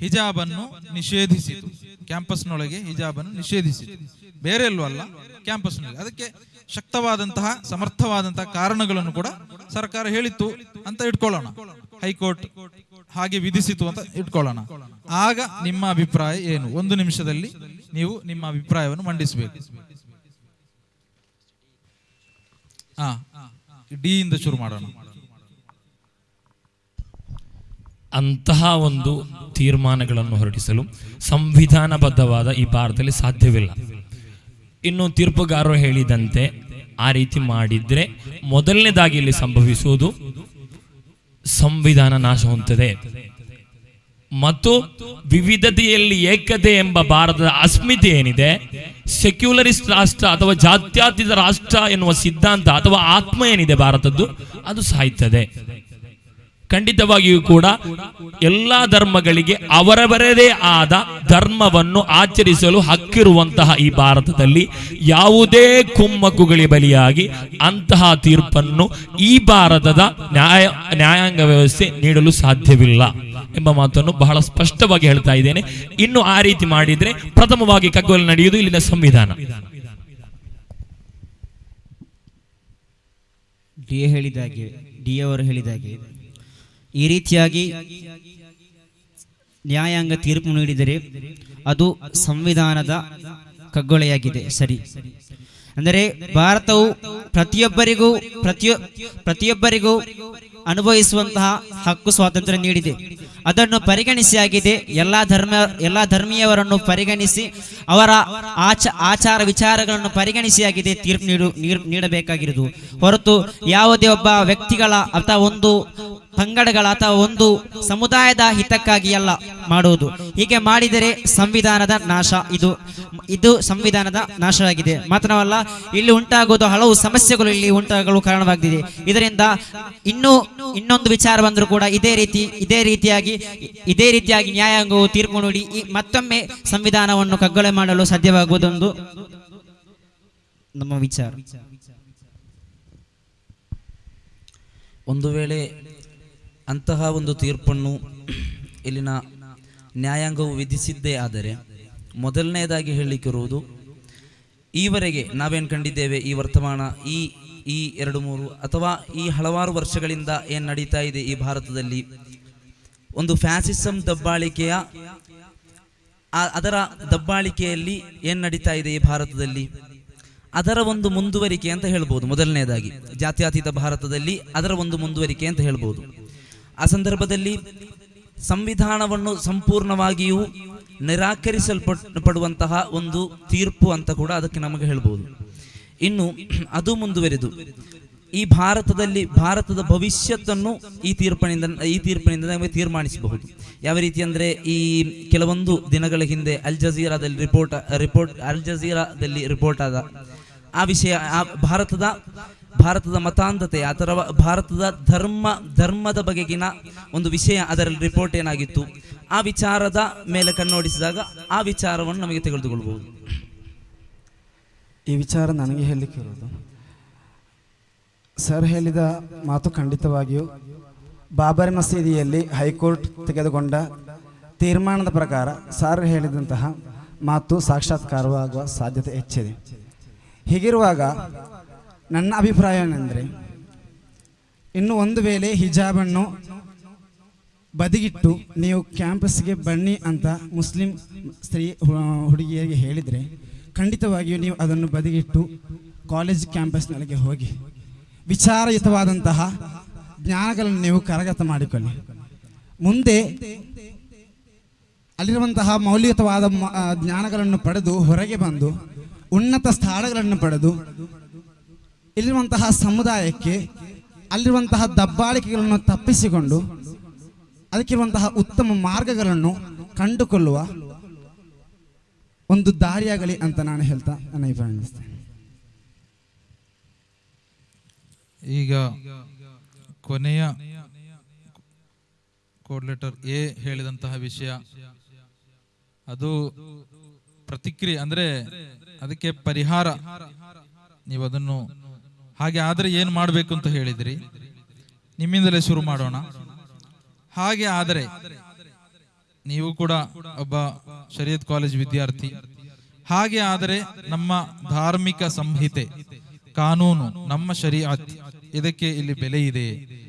ಹಿಜಾಬನ್ನು ನಿಷೇಧಿಸಿತು. ಕ್ಯಾಂಪಸ್ನೊಳಗೆ ಹಿಜಾಬನ್ನು ನಿಷೇಧಿಸಿತು. ಬೇರೆ ಎಲ್ಲೂ ಅಲ್ಲ ಕ್ಯಾಂಪಸ್ನಲ್ಲಿ ಅದಕ್ಕೆ ಶಕ್ತವಾದಂತಹ, ಸಮರ್ಥವಾದಂತಹ ಕಾರಣಗಳನ್ನು ಕೂಡ ಸರ್ಕಾರ ಹೇಳಿತ್ತು ಅಂತ ಇಟ್ಕೊಳ್ಳೋಣ. ಹೈಕೋರ್ಟ್ ಹಾಗೆ ವಿಧಿಸಿತು ಅಂತ ಇಟ್ಕೊಳ್ಳೋಣ. ಆಗ ನಿಮ್ಮ ಅಭಿಪ್ರಾಯ ಏನು? ಒಂದು ನಿಮಿಷದಲ್ಲಿ ನೀವು ನಿಮ್ಮ ಅಭಿಪ್ರಾಯವನ್ನು ಮಂಡಿಸಬೇಕು. ಡಿ ಇಂದ ಶುರು ಮಾಡೋಣ. ಅಂತಹ ಒಂದು ತೀರ್ಮಾನಗಳನ್ನು ಹೊರಡಿಸಲು ಸಂವಿಧಾನಬದ್ಧವಾದ ಈ ಭಾರತದಲ್ಲಿ ಸಾಧ್ಯವಿಲ್ಲ. ಇನ್ನು ತೀರ್ಪುಗಾರರು ಹೇಳಿದಂತೆ ಆ ರೀತಿ ಮಾಡಿದ್ರೆ ಮೊದಲನೇದಾಗಿ ಇಲ್ಲಿ ಸಂಭವಿಸುವುದು ಸಂವಿಧಾನ ನಾಶ ಮತ್ತು ವಿವಿಧತೆಯಲ್ಲಿ ಏಕತೆ ಎಂಬ ಭಾರತದ ಅಸ್ಮಿತೆ ಏನಿದೆ? ಸೆಕ್ಯುಲರಿಸ್ಟ್ ರಾಷ್ಟ್ರ ಅಥವಾ ಜಾತ್ಯಾತೀತ ರಾಷ್ಟ್ರ ಎನ್ನುವ ಸಿದ್ಧಾಂತ ಅಥವಾ ಆತ್ಮ ಏನಿದೆ ಭಾರತದ್ದು? ಅದು ಸಾಯ್ತದೆ. ಖಂಡಿತವಾಗಿಯೂ ಕೂಡ ಎಲ್ಲ ಧರ್ಮಗಳಿಗೆ ಅವರವರದೇ ಆದ ಧರ್ಮವನ್ನು ಆಚರಿಸಲು ಹಕ್ಕಿರುವಂತಹ ಈ ಭಾರತದಲ್ಲಿ ಯಾವುದೇ ಕುಮ್ಮಕ್ಕುಗಳಿಗೆ ಬಲಿಯಾಗಿ ಅಂತಹ ತೀರ್ಪನ್ನು ಈ ಭಾರತದ ನ್ಯಾಯ, ನ್ಯಾಯಾಂಗ ವ್ಯವಸ್ಥೆ ನೀಡಲು ಸಾಧ್ಯವಿಲ್ಲ ಎಂಬ ಮಾತನ್ನು ಬಹಳ ಸ್ಪಷ್ಟವಾಗಿ ಹೇಳ್ತಾ ಇದ್ದೇನೆ. ಇನ್ನು ಆ ರೀತಿ ಮಾಡಿದ್ರೆ ಪ್ರಥಮವಾಗಿ ಕಗ್ಗೊಲೆ ನಡೆಯುವುದು ಇಲ್ಲಿನ ಸಂವಿಧಾನ. ಡಿ ಹೇಳಿದಾಗೆ, ಡಿ ಅವರು ಹೇಳಿದಾಗೆ ಈ ರೀತಿಯಾಗಿ ನ್ಯಾಯಾಂಗ ತೀರ್ಪು ನೀಡಿದರೆ ಅದು ಸಂವಿಧಾನದ ಕಗ್ಗೊಳೆಯಾಗಿದೆ ಸರಿ. ಅಂದರೆ ಭಾರತವು ಪ್ರತಿಯೊಬ್ಬರಿಗೂ ಪ್ರತಿಯೊ, ಪ್ರತಿಯೊಬ್ಬರಿಗೂ ಅನುಭವಿಸುವಂತಹ ಹಕ್ಕು ಸ್ವಾತಂತ್ರ್ಯ ನೀಡಿದೆ. ಅದನ್ನು ಪರಿಗಣಿಸಿ ಆಗಿದೆ. ಎಲ್ಲ ಧರ್ಮ, ಎಲ್ಲ ಧರ್ಮೀಯವರನ್ನು ಪರಿಗಣಿಸಿ, ಅವರ ಆಚ, ಆಚಾರ ವಿಚಾರಗಳನ್ನು ಪರಿಗಣಿಸಿ ಆಗಿದೆ ತೀರ್ಪು ನೀಡ್- ನೀಡಬೇಕಾಗಿರುವುದು. ಹೊರತು ಯಾವುದೇ ಒಬ್ಬ ವ್ಯಕ್ತಿಗಳ ಅಥವಾ ಒಂದು ಪಂಗಡಗಳ ಅಥವಾ ಒಂದು ಸಮುದಾಯದ ಹಿತಕ್ಕಾಗಿ ಅಲ್ಲ ಮಾಡುವುದು. ಹೀಗೆ ಮಾಡಿದರೆ ಸಂವಿಧಾನದ ನಾಶ. ಇದು ಇದು ಸಂವಿಧಾನದ ನಾಶವಾಗಿದೆ. ಮಾತ್ರವಲ್ಲ ಇಲ್ಲಿ ಉಂಟಾಗುವುದು ಹಲವು ಸಮಸ್ಯೆಗಳು, ಇಲ್ಲಿ ಉಂಟಾಗಲು ಕಾರಣವಾಗಿದೆ ಇದರಿಂದ ಇನ್ನೂ ಇನ್ನೊಂದು ವಿಚಾರ ಬಂದರೂ ಕೂಡ ಇದೇ ರೀತಿ, ಇದೇ ರೀತಿಯಾಗಿ ಇದೇ ರೀತಿಯಾಗಿ ನ್ಯಾಯಾಂಗವು ತೀರ್ಪು ನೋಡಿ ಮತ್ತೊಮ್ಮೆ ಸಂವಿಧಾನವನ್ನು ಕಗ್ಗೊಲೆ ಮಾಡಲು ಸಾಧ್ಯವಾಗುವುದೊಂದು ನಮ್ಮ ವಿಚಾರ. ಒಂದು ವೇಳೆ ಅಂತಹ ಒಂದು ತೀರ್ಪನ್ನು ಇಲ್ಲಿನ ನ್ಯಾಯಾಂಗವು ವಿಧಿಸಿದ್ದೇ ಆದರೆ ಮೊದಲನೆಯದಾಗಿ ಹೇಳಲಿಕ್ಕಿರುವುದು, ಈವರೆಗೆ ನಾವೇನು ಕಂಡಿದ್ದೇವೆ ಈ ವರ್ತಮಾನ, ಈ ಈ ಎರಡು ಮೂರು ಅಥವಾ ಈ ಹಲವಾರು ವರ್ಷಗಳಿಂದ ಏನು ನಡೀತಾ ಇದೆ ಈ ಭಾರತದಲ್ಲಿ? ಒಂದು ಫ್ಯಾಸಿಸಂ ದಬ್ಬಾಳಿಕೆಯ ಅದರ ದಬ್ಬಾಳಿಕೆಯಲ್ಲಿ ಏನು ನಡೀತಾ ಇದೆ ಈ ಭಾರತದಲ್ಲಿ? ಅದರ ಒಂದು ಮುಂದುವರಿಕೆ ಅಂತ ಹೇಳ್ಬೋದು ಮೊದಲನೇದಾಗಿ ಜಾತ್ಯಾತೀತ ಭಾರತದಲ್ಲಿ ಅದರ ಒಂದು ಮುಂದುವರಿಕೆ ಅಂತ ಹೇಳ್ಬೋದು. ಆ ಸಂದರ್ಭದಲ್ಲಿ ಸಂವಿಧಾನವನ್ನು ಸಂಪೂರ್ಣವಾಗಿಯೂ ನಿರಾಕರಿಸಲ್ಪಡುವಂತಹ ಒಂದು ತೀರ್ಪು ಅಂತ ಕೂಡ ಅದಕ್ಕೆ ನಮಗೆ ಹೇಳ್ಬೋದು. ಇನ್ನು ಅದು ಮುಂದುವರೆದು. ಈ ಭಾರತದಲ್ಲಿ, ಭಾರತದ ಭವಿಷ್ಯತ್ತನ್ನು ಈ ತೀರ್ಪಿನಿಂದ ಈ ತೀರ್ಪಿನಿಂದ ನಮಗೆ ತೀರ್ಮಾನಿಸಬಹುದು. ಯಾವ ರೀತಿ ಅಂದರೆ ಈ ಕೆಲವೊಂದು ದಿನಗಳ ಹಿಂದೆ ಅಲ್ ಜಜೀರಾದಲ್ಲಿ ರಿಪೋರ್ಟ್ ರಿಪೋರ್ಟ್ ಅಲ್ ಜಜೀರಾದಲ್ಲಿ ರಿಪೋರ್ಟ್ ಆದ ಆ ವಿಷಯ, ಆ ಭಾರತದ ಭಾರತದ ಮತಾಂಧತೆ ಅಥವಾ ಭಾರತದ ಧರ್ಮ, ಧರ್ಮದ ಬಗೆಗಿನ ಒಂದು ವಿಷಯ ಅದರಲ್ಲಿ ರಿಪೋರ್ಟ್ ಏನಾಗಿತ್ತು? ಆ ವಿಚಾರದ ಮೇಲೆ ಕಣ್ಣೋಡಿಸಿದಾಗ ಆ ವಿಚಾರವನ್ನು ನಮಗೆ ತೆಗೆದುಕೊಳ್ಬಹುದು. ಈ ವಿಚಾರ ನನಗೆ ಹೇಳಲಿಕ್ಕೆ ಇರೋದು. ಸರ್ ಹೇಳಿದ ಮಾತು ಖಂಡಿತವಾಗಿಯೂ ಬಾಬರಿ ಮಸೀದಿಯಲ್ಲಿ ಹೈಕೋರ್ಟ್ ತೆಗೆದುಕೊಂಡ ತೀರ್ಮಾನದ ಪ್ರಕಾರ ಸರ್ ಹೇಳಿದಂತಹ ಮಾತು ಸಾಕ್ಷಾತ್ಕಾರವಾಗುವ ಸಾಧ್ಯತೆ ಹೆಚ್ಚಿದೆ. ಹೀಗಿರುವಾಗ ನನ್ನ ಅಭಿಪ್ರಾಯ ಏನಂದರೆ, ಇನ್ನು ಒಂದು ವೇಳೆ ಹಿಜಾಬನ್ನು ಬದಿಗಿಟ್ಟು ನೀವು ಕ್ಯಾಂಪಸ್ಗೆ ಬನ್ನಿ ಅಂತ ಮುಸ್ಲಿಂ ಸ್ತ್ರೀ ಹುಡುಗಿಯರಿಗೆ ಹೇಳಿದರೆ, ಖಂಡಿತವಾಗಿಯೂ ನೀವು ಅದನ್ನು ಬದಿಗಿಟ್ಟು ಕಾಲೇಜ್ ಕ್ಯಾಂಪಸ್ನೊಳಗೆ ಹೋಗಿ ವಿಚಾರಯುತವಾದಂತಹ ಜ್ಞಾನಗಳನ್ನು ನೀವು ಕರಗತ ಮಾಡಿಕೊಳ್ಳಿ. ಮುಂದೆ ಅಲ್ಲಿರುವಂತಹ ಮೌಲ್ಯಯುತವಾದ ಜ್ಞಾನಗಳನ್ನು ಪಡೆದು ಹೊರಗೆ ಬಂದು ಉನ್ನತ ಸ್ಥಾನಗಳನ್ನು ಪಡೆದು ಇಲ್ಲಿರುವಂತಹ ಸಮುದಾಯಕ್ಕೆ, ಅಲ್ಲಿರುವಂತಹ ದಬ್ಬಾಳಿಕೆಗಳನ್ನು ತಪ್ಪಿಸಿಕೊಂಡು, ಅದಕ್ಕಿರುವಂತಹ ಉತ್ತಮ ಮಾರ್ಗಗಳನ್ನು ಕಂಡುಕೊಳ್ಳುವ ಒಂದು ದಾರಿಯಾಗಲಿ ಅಂತ ನಾನು ಹೇಳ್ತಾ, ನನ್ನ ಅಭಿಪ್ರಾಯ ಮಂಡಿಸ್ತೇನೆ. ಈಗ ಕೊನೆಯ ಕೋಡ್ ಲೆಟರ್ ಎ ಹೇಳಿದಂತಹ ವಿಷಯ ಅದು ಪ್ರತಿಕ್ರಿಯೆ, ಅಂದ್ರೆ ಅದಕ್ಕೆ ಪರಿಹಾರ ನೀವು ಅದನ್ನು ಹಾಗೆ ಆದರೆ ಏನು ಮಾಡಬೇಕು ಅಂತ ಹೇಳಿದ್ರಿ? ನಿಮ್ಮಿಂದಲೇ ಶುರು ಮಾಡೋಣ. ಹಾಗೆ ಆದರೆ ನೀವು ಕೂಡ ಒಬ್ಬ ಶರೀಯತ್ ಕಾಲೇಜ್ ವಿದ್ಯಾರ್ಥಿ. ಹಾಗೆ ಆದರೆ ನಮ್ಮ ಧಾರ್ಮಿಕ ಸಂಹಿತೆ, ಕಾನೂನು, ನಮ್ಮ ಶರೀಅತ್ ಇದಕ್ಕೆ ಇಲ್ಲಿ ಬೆಲೆ ಇದೆ.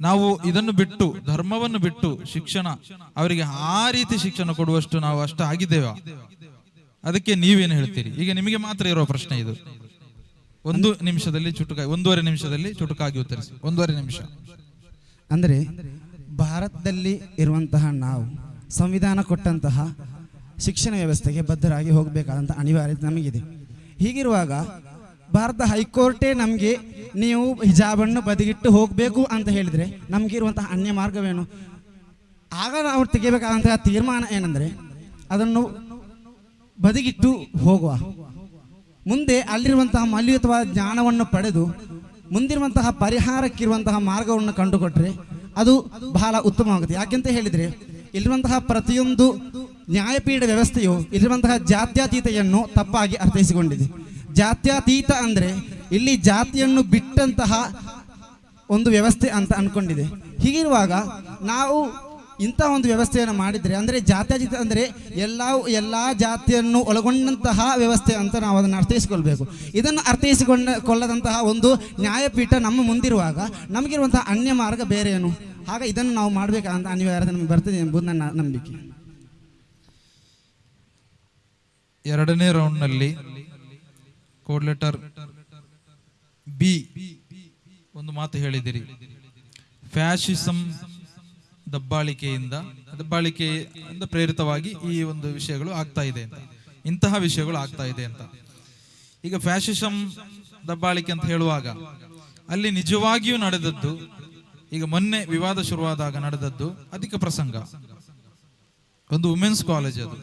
ನಾವು ಇದನ್ನು ಬಿಟ್ಟು, ಧರ್ಮವನ್ನು ಬಿಟ್ಟು ಶಿಕ್ಷಣ, ಅವರಿಗೆ ಆ ರೀತಿ ಶಿಕ್ಷಣ ಕೊಡುವಷ್ಟು ನಾವು ಅಷ್ಟು ಆಗಿದ್ದೇವೆ ಅದಕ್ಕೆ ನೀವೇನು ಹೇಳ್ತೀರಿ? ಈಗ ನಿಮಗೆ ಮಾತ್ರ ಇರೋ ಪ್ರಶ್ನೆ ಇದು. ಒಂದು ನಿಮಿಷದಲ್ಲಿ ಚುಟುಕಾಗಿ ಒಂದೂವರೆ ನಿಮಿಷದಲ್ಲಿ ಚುಟುಕಾಗಿ ಉತ್ತರಿಸಿ. ಒಂದೂವರೆ ನಿಮಿಷ. ಅಂದರೆ ಭಾರತದಲ್ಲಿ ಇರುವಂತಹ ನಾವು ಸಂವಿಧಾನ ಕೊಟ್ಟಂತಹ ಶಿಕ್ಷಣ ವ್ಯವಸ್ಥೆಗೆ ಬದ್ಧರಾಗಿ ಹೋಗಬೇಕಾದಂಥ ಅನಿವಾರ್ಯತೆ ನಮಗಿದೆ. ಹೀಗಿರುವಾಗ ಭಾರತ ಹೈಕೋರ್ಟೇ ನಮಗೆ ನೀವು ಹಿಜಾಬನ್ನು ಬದಿಗಿಟ್ಟು ಹೋಗಬೇಕು ಅಂತ ಹೇಳಿದರೆ ನಮಗಿರುವಂತಹ ಅನ್ಯ ಮಾರ್ಗವೇನು? ಆಗ ನಾವು ತೆಗೆಯಬೇಕಾದಂತಹ ತೀರ್ಮಾನ ಏನಂದರೆ ಅದನ್ನು ಬದಿಗಿಟ್ಟು ಹೋಗುವ. ಮುಂದೆ ಅಲ್ಲಿರುವಂತಹ ಮೌಲ್ಯಯುತವಾದ ಜ್ಞಾನವನ್ನು ಪಡೆದು ಮುಂದಿರುವಂತಹ ಪರಿಹಾರಕ್ಕಿರುವಂತಹ ಮಾರ್ಗವನ್ನು ಕಂಡುಕೊಟ್ರೆ ಅದು ಬಹಳ ಉತ್ತಮವಾಗುತ್ತೆ. ಯಾಕೆಂತ ಹೇಳಿದರೆ, ಇಲ್ಲಿರುವಂತಹ ಪ್ರತಿಯೊಂದು ನ್ಯಾಯಪೀಠ ವ್ಯವಸ್ಥೆಯು ಇಲ್ಲಿರುವಂತಹ ಜಾತ್ಯತೀತೆಯನ್ನು ತಪ್ಪಾಗಿ ಅರ್ಥೈಸಿಕೊಂಡಿದೆ. ಜಾತ್ಯತೀತ ಅಂದರೆ ಇಲ್ಲಿ ಜಾತಿಯನ್ನು ಬಿಟ್ಟಂತಹ ಒಂದು ವ್ಯವಸ್ಥೆ ಅಂತ ಅಂದ್ಕೊಂಡಿದೆ ಹೀಗಿರುವಾಗ ನಾವು ಇಂಥ ಒಂದು ವ್ಯವಸ್ಥೆಯನ್ನು ಮಾಡಿದರೆ, ಅಂದರೆ ಜಾತ್ಯತೀತ ಅಂದರೆ ಎಲ್ಲ ಎಲ್ಲ ಜಾತಿಯನ್ನು ಒಳಗೊಂಡಂತಹ ವ್ಯವಸ್ಥೆ ಅಂತ ನಾವು ಅದನ್ನು ಅರ್ಥೈಸಿಕೊಳ್ಬೇಕು. ಇದನ್ನು ಅರ್ಥೈಸಿಕೊಂಡ ಕೊಳ್ಳದಂತಹ ಒಂದು ನ್ಯಾಯಪೀಠ ನಮ್ಮ ಮುಂದಿರುವಾಗ ನಮಗಿರುವಂತಹ ಅನ್ಯ ಮಾರ್ಗ ಬೇರೆ ಏನು ಆಗ ಇದನ್ನು ನಾವು ಮಾಡಬೇಕಂತ ಅನಿವಾರ್ಯತೆ ನಮಗೆ ಬರ್ತದೆ ಎಂಬುದು ನನ್ನ ನಂಬಿಕೆ. ಎರಡನೇ ರೌಂಡ್ನಲ್ಲಿ ಕೋಡ್ ಲೆಟರ್ ಬಿ ಒಂದು ಮಾತು ಹೇಳಿದಿರಿ ಫ್ಯಾಷಿಸಂ ದಬ್ಬಾಳಿಕೆಯಿಂದ ದಬ್ಬಾಳಿಕೆಯಿಂದ ಪ್ರೇರಿತವಾಗಿ ಈ ಒಂದು ವಿಷಯಗಳು ಆಗ್ತಾ ಇದೆ ಅಂತ. ಇಂತಹ ವಿಷಯಗಳು ಆಗ್ತಾ ಇದೆ ಅಂತ. ಈಗ ಫ್ಯಾಶಿಸಂ ದಬ್ಬಾಳಿಕೆ ಅಂತ ಹೇಳುವಾಗ, ಅಲ್ಲಿ ನಿಜವಾಗಿಯೂ ನಡೆದದ್ದು, ಈಗ ಮೊನ್ನೆ ವಿವಾದ ಶುರುವಾದಾಗ ನಡೆದದ್ದು ಅಧಿಕ ಪ್ರಸಂಗ. ಒಂದು ವುಮೆನ್ಸ್ ಕಾಲೇಜ್ ಅದು.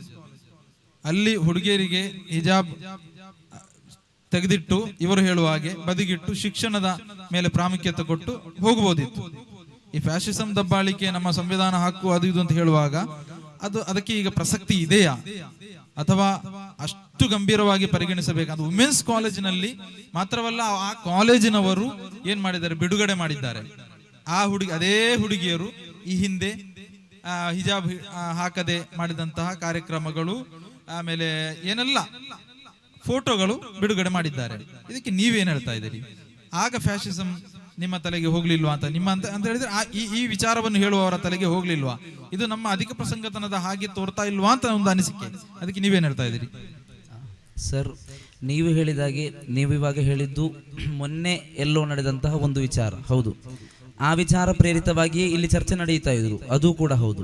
ಅಲ್ಲಿ ಹುಡುಗಿಯರಿಗೆ ಹಿಜಾಬ್ ತೆಗೆದಿಟ್ಟು ಇವರು ಹೇಳುವ ಹಾಗೆ ಬದಿಗಿಟ್ಟು ಶಿಕ್ಷಣದ ಮೇಲೆ ಪ್ರಾಮುಖ್ಯತೆ ಕೊಟ್ಟು ಹೋಗಬಹುದಿತ್ತು. ಈ ಫ್ಯಾಶಿಸಂ ದಬ್ಬಾಳಿಕೆ ನಮ್ಮ ಸಂವಿಧಾನ ಹಕ್ಕು ಅದು ಇದು ಅಂತ ಹೇಳುವಾಗ ಅದು ಅದಕ್ಕೆ ಈಗ ಪ್ರಸಕ್ತಿ ಇದೆಯಾ? ಅಥವಾ ಅಷ್ಟು ಗಂಭೀರವಾಗಿ ಪರಿಗಣಿಸಬೇಕು? ವುಮೆನ್ಸ್ ಕಾಲೇಜಿನಲ್ಲಿ ಮಾತ್ರವಲ್ಲ ಆ ಕಾಲೇಜಿನವರು ಏನ್ ಮಾಡಿದ್ದಾರೆ? ಬಿಡುಗಡೆ ಮಾಡಿದ್ದಾರೆ. ಆ ಹುಡುಗಿ, ಅದೇ ಹುಡುಗಿಯರು ಈ ಹಿಂದೆ ಹಿಜಾಬ್ ಹಾಕದೆ ಮಾಡಿದಂತಹ ಕಾರ್ಯಕ್ರಮಗಳು, ಆಮೇಲೆ ಏನೆಲ್ಲ, ಫೋಟೋಗಳು ಬಿಡುಗಡೆ ಮಾಡಿದ್ದಾರೆ. ಇದಕ್ಕೆ ನೀವೇನು ಹೇಳ್ತಾ ಇದ್ದೀರಿ? ಆಗ ಫ್ಯಾಷಿಸಂ ನಿಮ್ಮ ತಲೆಗೆ ಹೋಗ್ಲಿಲ್ವಾ ಅಂತ? ನಿಮ್ಮ ಅಂತ ಅಂತ ಹೇಳಿದ್ರೆ ಈ ಈ ವಿಚಾರವನ್ನು ಹೇಳುವವರ ತಲೆಗೆ ಹೋಗ್ಲಿಲ್ವಾ? ಇದು ನಮ್ಮ ಅಧಿಕ ಪ್ರಸಂಗತನದ ಹಾಗೆ ತೋರ್ತಾ ಇಲ್ವಾ ಅಂತ ಒಂದು ಅನಿಸಿಕೆ. ಅದಕ್ಕೆ ನೀವೇನು ಹೇಳ್ತಾ ಇದ್ದೀರಿ? ಸರ್, ನೀವು ಹೇಳಿದಾಗೆ ನೀವು ಇವಾಗ ಹೇಳಿದ್ದು ಮೊನ್ನೆ ಎಲ್ಲೋ ನಡೆದಂತಹ ಒಂದು ವಿಚಾರ. ಹೌದು. ಆ ವಿಚಾರ ಪ್ರೇರಿತವಾಗಿಯೇ ಇಲ್ಲಿ ಚರ್ಚೆ ನಡೆಯುತ್ತಾ ಇದ್ರು ಅದು ಕೂಡ ಹೌದು.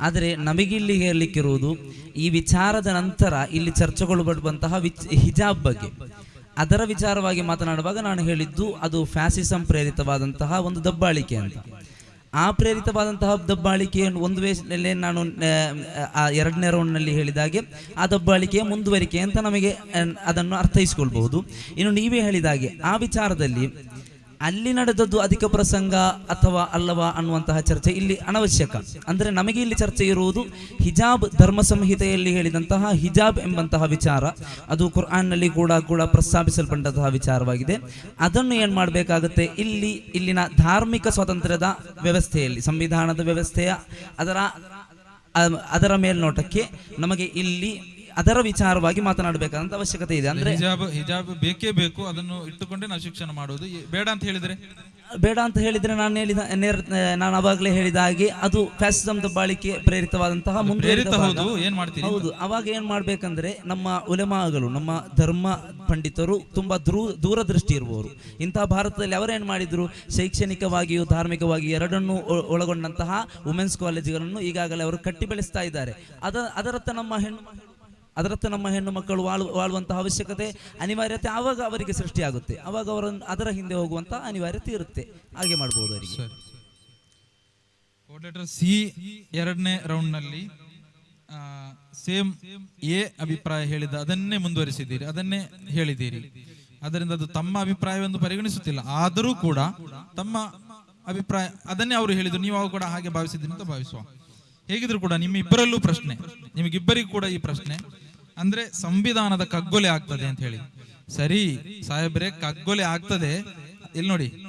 ಆದರೆ ನಮಗಿಲ್ಲಿ ಹೇಳಲಿಕ್ಕಿರುವುದು ಈ ವಿಚಾರದ ನಂತರ ಇಲ್ಲಿ ಚರ್ಚೆಗೊಳ್ಳಬಡುವಂತಹ ವಿಚ್ ಹಿಜಾಬ್ ಬಗ್ಗೆ. ಅದರ ವಿಚಾರವಾಗಿ ಮಾತನಾಡುವಾಗ ನಾನು ಹೇಳಿದ್ದು ಅದು ಫ್ಯಾಸಿಸಂ ಪ್ರೇರಿತವಾದಂತಹ ಒಂದು ದಬ್ಬಾಳಿಕೆ ಅಂತ. ಆ ಪ್ರೇರಿತವಾದಂತಹ ದಬ್ಬಾಳಿಕೆಯನ್ನು ಒಂದು ವೇಳೆ ನಾನು ಎರಡನೇ ರೌಂಡ್ನಲ್ಲಿ ಹೇಳಿದಾಗೆ ಆ ದಬ್ಬಾಳಿಕೆಯ ಮುಂದುವರಿಕೆ ಅಂತ ನಮಗೆ ಅದನ್ನು ಅರ್ಥೈಸ್ಕೊಳ್ಬಹುದು. ಇನ್ನು ನೀವೇ ಹೇಳಿದಾಗೆ ಆ ವಿಚಾರದಲ್ಲಿ ಅಲ್ಲಿ ನಡೆದದ್ದು ಅಧಿಕ ಪ್ರಸಂಗ ಅಥವಾ ಅಲ್ಲವಾ ಅನ್ನುವಂತಹ ಚರ್ಚೆ ಇಲ್ಲಿ ಅನವಶ್ಯಕ. ಅಂದರೆ ನಮಗೆ ಇಲ್ಲಿ ಚರ್ಚೆ ಇರುವುದು ಹಿಜಾಬ್ ಧರ್ಮ ಸಂಹಿತೆಯಲ್ಲಿ ಹೇಳಿದಂತಹ ಹಿಜಾಬ್ ಎಂಬಂತಹ ವಿಚಾರ. ಅದು ಕುರ್ಆನ್ನಲ್ಲಿ ಕೂಡ ಕೂಡ ಪ್ರಸ್ತಾಪಿಸಲ್ಪಟ್ಟಂತಹ ವಿಚಾರವಾಗಿದೆ. ಅದನ್ನು ಏನು ಮಾಡಬೇಕಾಗುತ್ತೆ? ಇಲ್ಲಿ, ಇಲ್ಲಿನ ಧಾರ್ಮಿಕ ಸ್ವಾತಂತ್ರ್ಯದ ವ್ಯವಸ್ಥೆಯಲ್ಲಿ, ಸಂವಿಧಾನದ ವ್ಯವಸ್ಥೆಯ ಅದರ ಅದರ ಮೇಲ್ನೋಟಕ್ಕೆ ನಮಗೆ ಇಲ್ಲಿ ಅದರ ವಿಚಾರವಾಗಿ ಮಾತನಾಡಬೇಕಾದಂತ ಅವಶ್ಯಕತೆ ಇದೆ. ಅಂದ್ರೆ ಹಿಜಾಬ್ ಹಿಜಾಬ್ ಬೇಕೇ ಬೇಕು ಅದನ್ನು ಇಟ್ಟುಕೊಂಡೇ ನಾವು ಶಿಕ್ಷಣ ಮಾಡುವುದು. ಬೇಡ ಅಂತ ಹೇಳಿದ್ರೆ? ಬೇಡ ಅಂತ ಹೇಳಿದ್ರೆ ನಾನು ಹೇಳಿದ ನೇರ ನಾನು ಅವಾಗಲೇ ಹೇಳಿದ ಹಾಗೆ ಅದು ಫ್ಯಾಸಿಸಮ್ ಬಾಳಿಕೆ ಪ್ರೇರಿತವಾದಂತಹ. ಹೌದು ಏನ್ ಮಾಡ್ತೀರಿ? ಹೌದು ಅವಾಗ ಏನ್ ಮಾಡ್ಬೇಕಂದ್ರೆ ನಮ್ಮ ಉಲೆಮಾಗಳು ನಮ್ಮ ಧರ್ಮ ಪಂಡಿತರು ತುಂಬಾ ದೂ ದೂರದೃಷ್ಟಿ ಇರುವವರು. ಇಂತಹ ಭಾರತದಲ್ಲಿ ಅವರೇನ್ ಮಾಡಿದ್ರು? ಶೈಕ್ಷಣಿಕವಾಗಿಯೂ ಧಾರ್ಮಿಕವಾಗಿ ಎರಡನ್ನೂ ಒಳಗೊಂಡಂತಹ ವುಮೆನ್ಸ್ ಕಾಲೇಜುಗಳನ್ನು ಈಗಾಗಲೇ ಅವರು ಕಟ್ಟಿ ಬೆಳೆಸ್ತಾ ಇದ್ದಾರೆ. ಅದ ಅದರತ್ತ ನಮ್ಮ ಹೆಣ್ಣು ಅದರತ್ತ ನಮ್ಮ ಹೆಣ್ಣು ಮಕ್ಕಳು ವಾಳು, ವಾಳುವಂತಹ ಅವಶ್ಯಕತೆ ಅನಿವಾರ್ಯತೆ ಆವಾಗ ಅವರಿಗೆ ಸೃಷ್ಟಿಯಾಗುತ್ತೆ. ಆವಾಗ ಅವರನ್ನು ಅದರ ಹಿಂದೆ ಹೋಗುವಂತಹ ಅನಿವಾರ್ಯತೆ ಇರುತ್ತೆ. ಹಾಗೆ ಮಾಡ್ಬೋದು ಅವರಿಗೆ. ಸಿ ಎರಡನೇ ರೌಂಡ್ನಲ್ಲಿ ಸೇಮ್ ಎ ಅಭಿಪ್ರಾಯ ಹೇಳಿದ, ಅದನ್ನೇ ಮುಂದುವರಿಸಿದ್ದೀರಿ, ಅದನ್ನೇ ಹೇಳಿದ್ದೀರಿ. ಅದರಿಂದ ಅದು ತಮ್ಮ ಅಭಿಪ್ರಾಯವೆಂದು ಪರಿಗಣಿಸುತ್ತಿಲ್ಲ. ಆದರೂ ಕೂಡ ತಮ್ಮ ಅಭಿಪ್ರಾಯ, ಅದನ್ನೇ ಅವರು ಹೇಳಿದ್ರು. ನೀವು ಕೂಡ ಹಾಗೆ ಭಾವಿಸಿದ್ದೀನಿ ಅಂತ ಭಾವಿಸುವ. ಹೇಗಿದ್ರು ಕೂಡ ನಿಮ್ಮ ಇಬ್ಬರಲ್ಲೂ ಪ್ರಶ್ನೆ, ನಿಮಗಿಬ್ಬರಿಗೂ ಕೂಡ ಈ ಪ್ರಶ್ನೆ. ಅಂದ್ರೆ ಸಂವಿಧಾನದ ಕಗ್ಗೊಲೆ ಆಗ್ತದೆ ಅಂತ ಹೇಳಿ. ಸರಿ ಸಾಹೇಬ್ರೆ, ಕಗ್ಗೊಲೆ ಆಗ್ತದೆ. ಇಲ್ಲಿ ನೋಡಿ,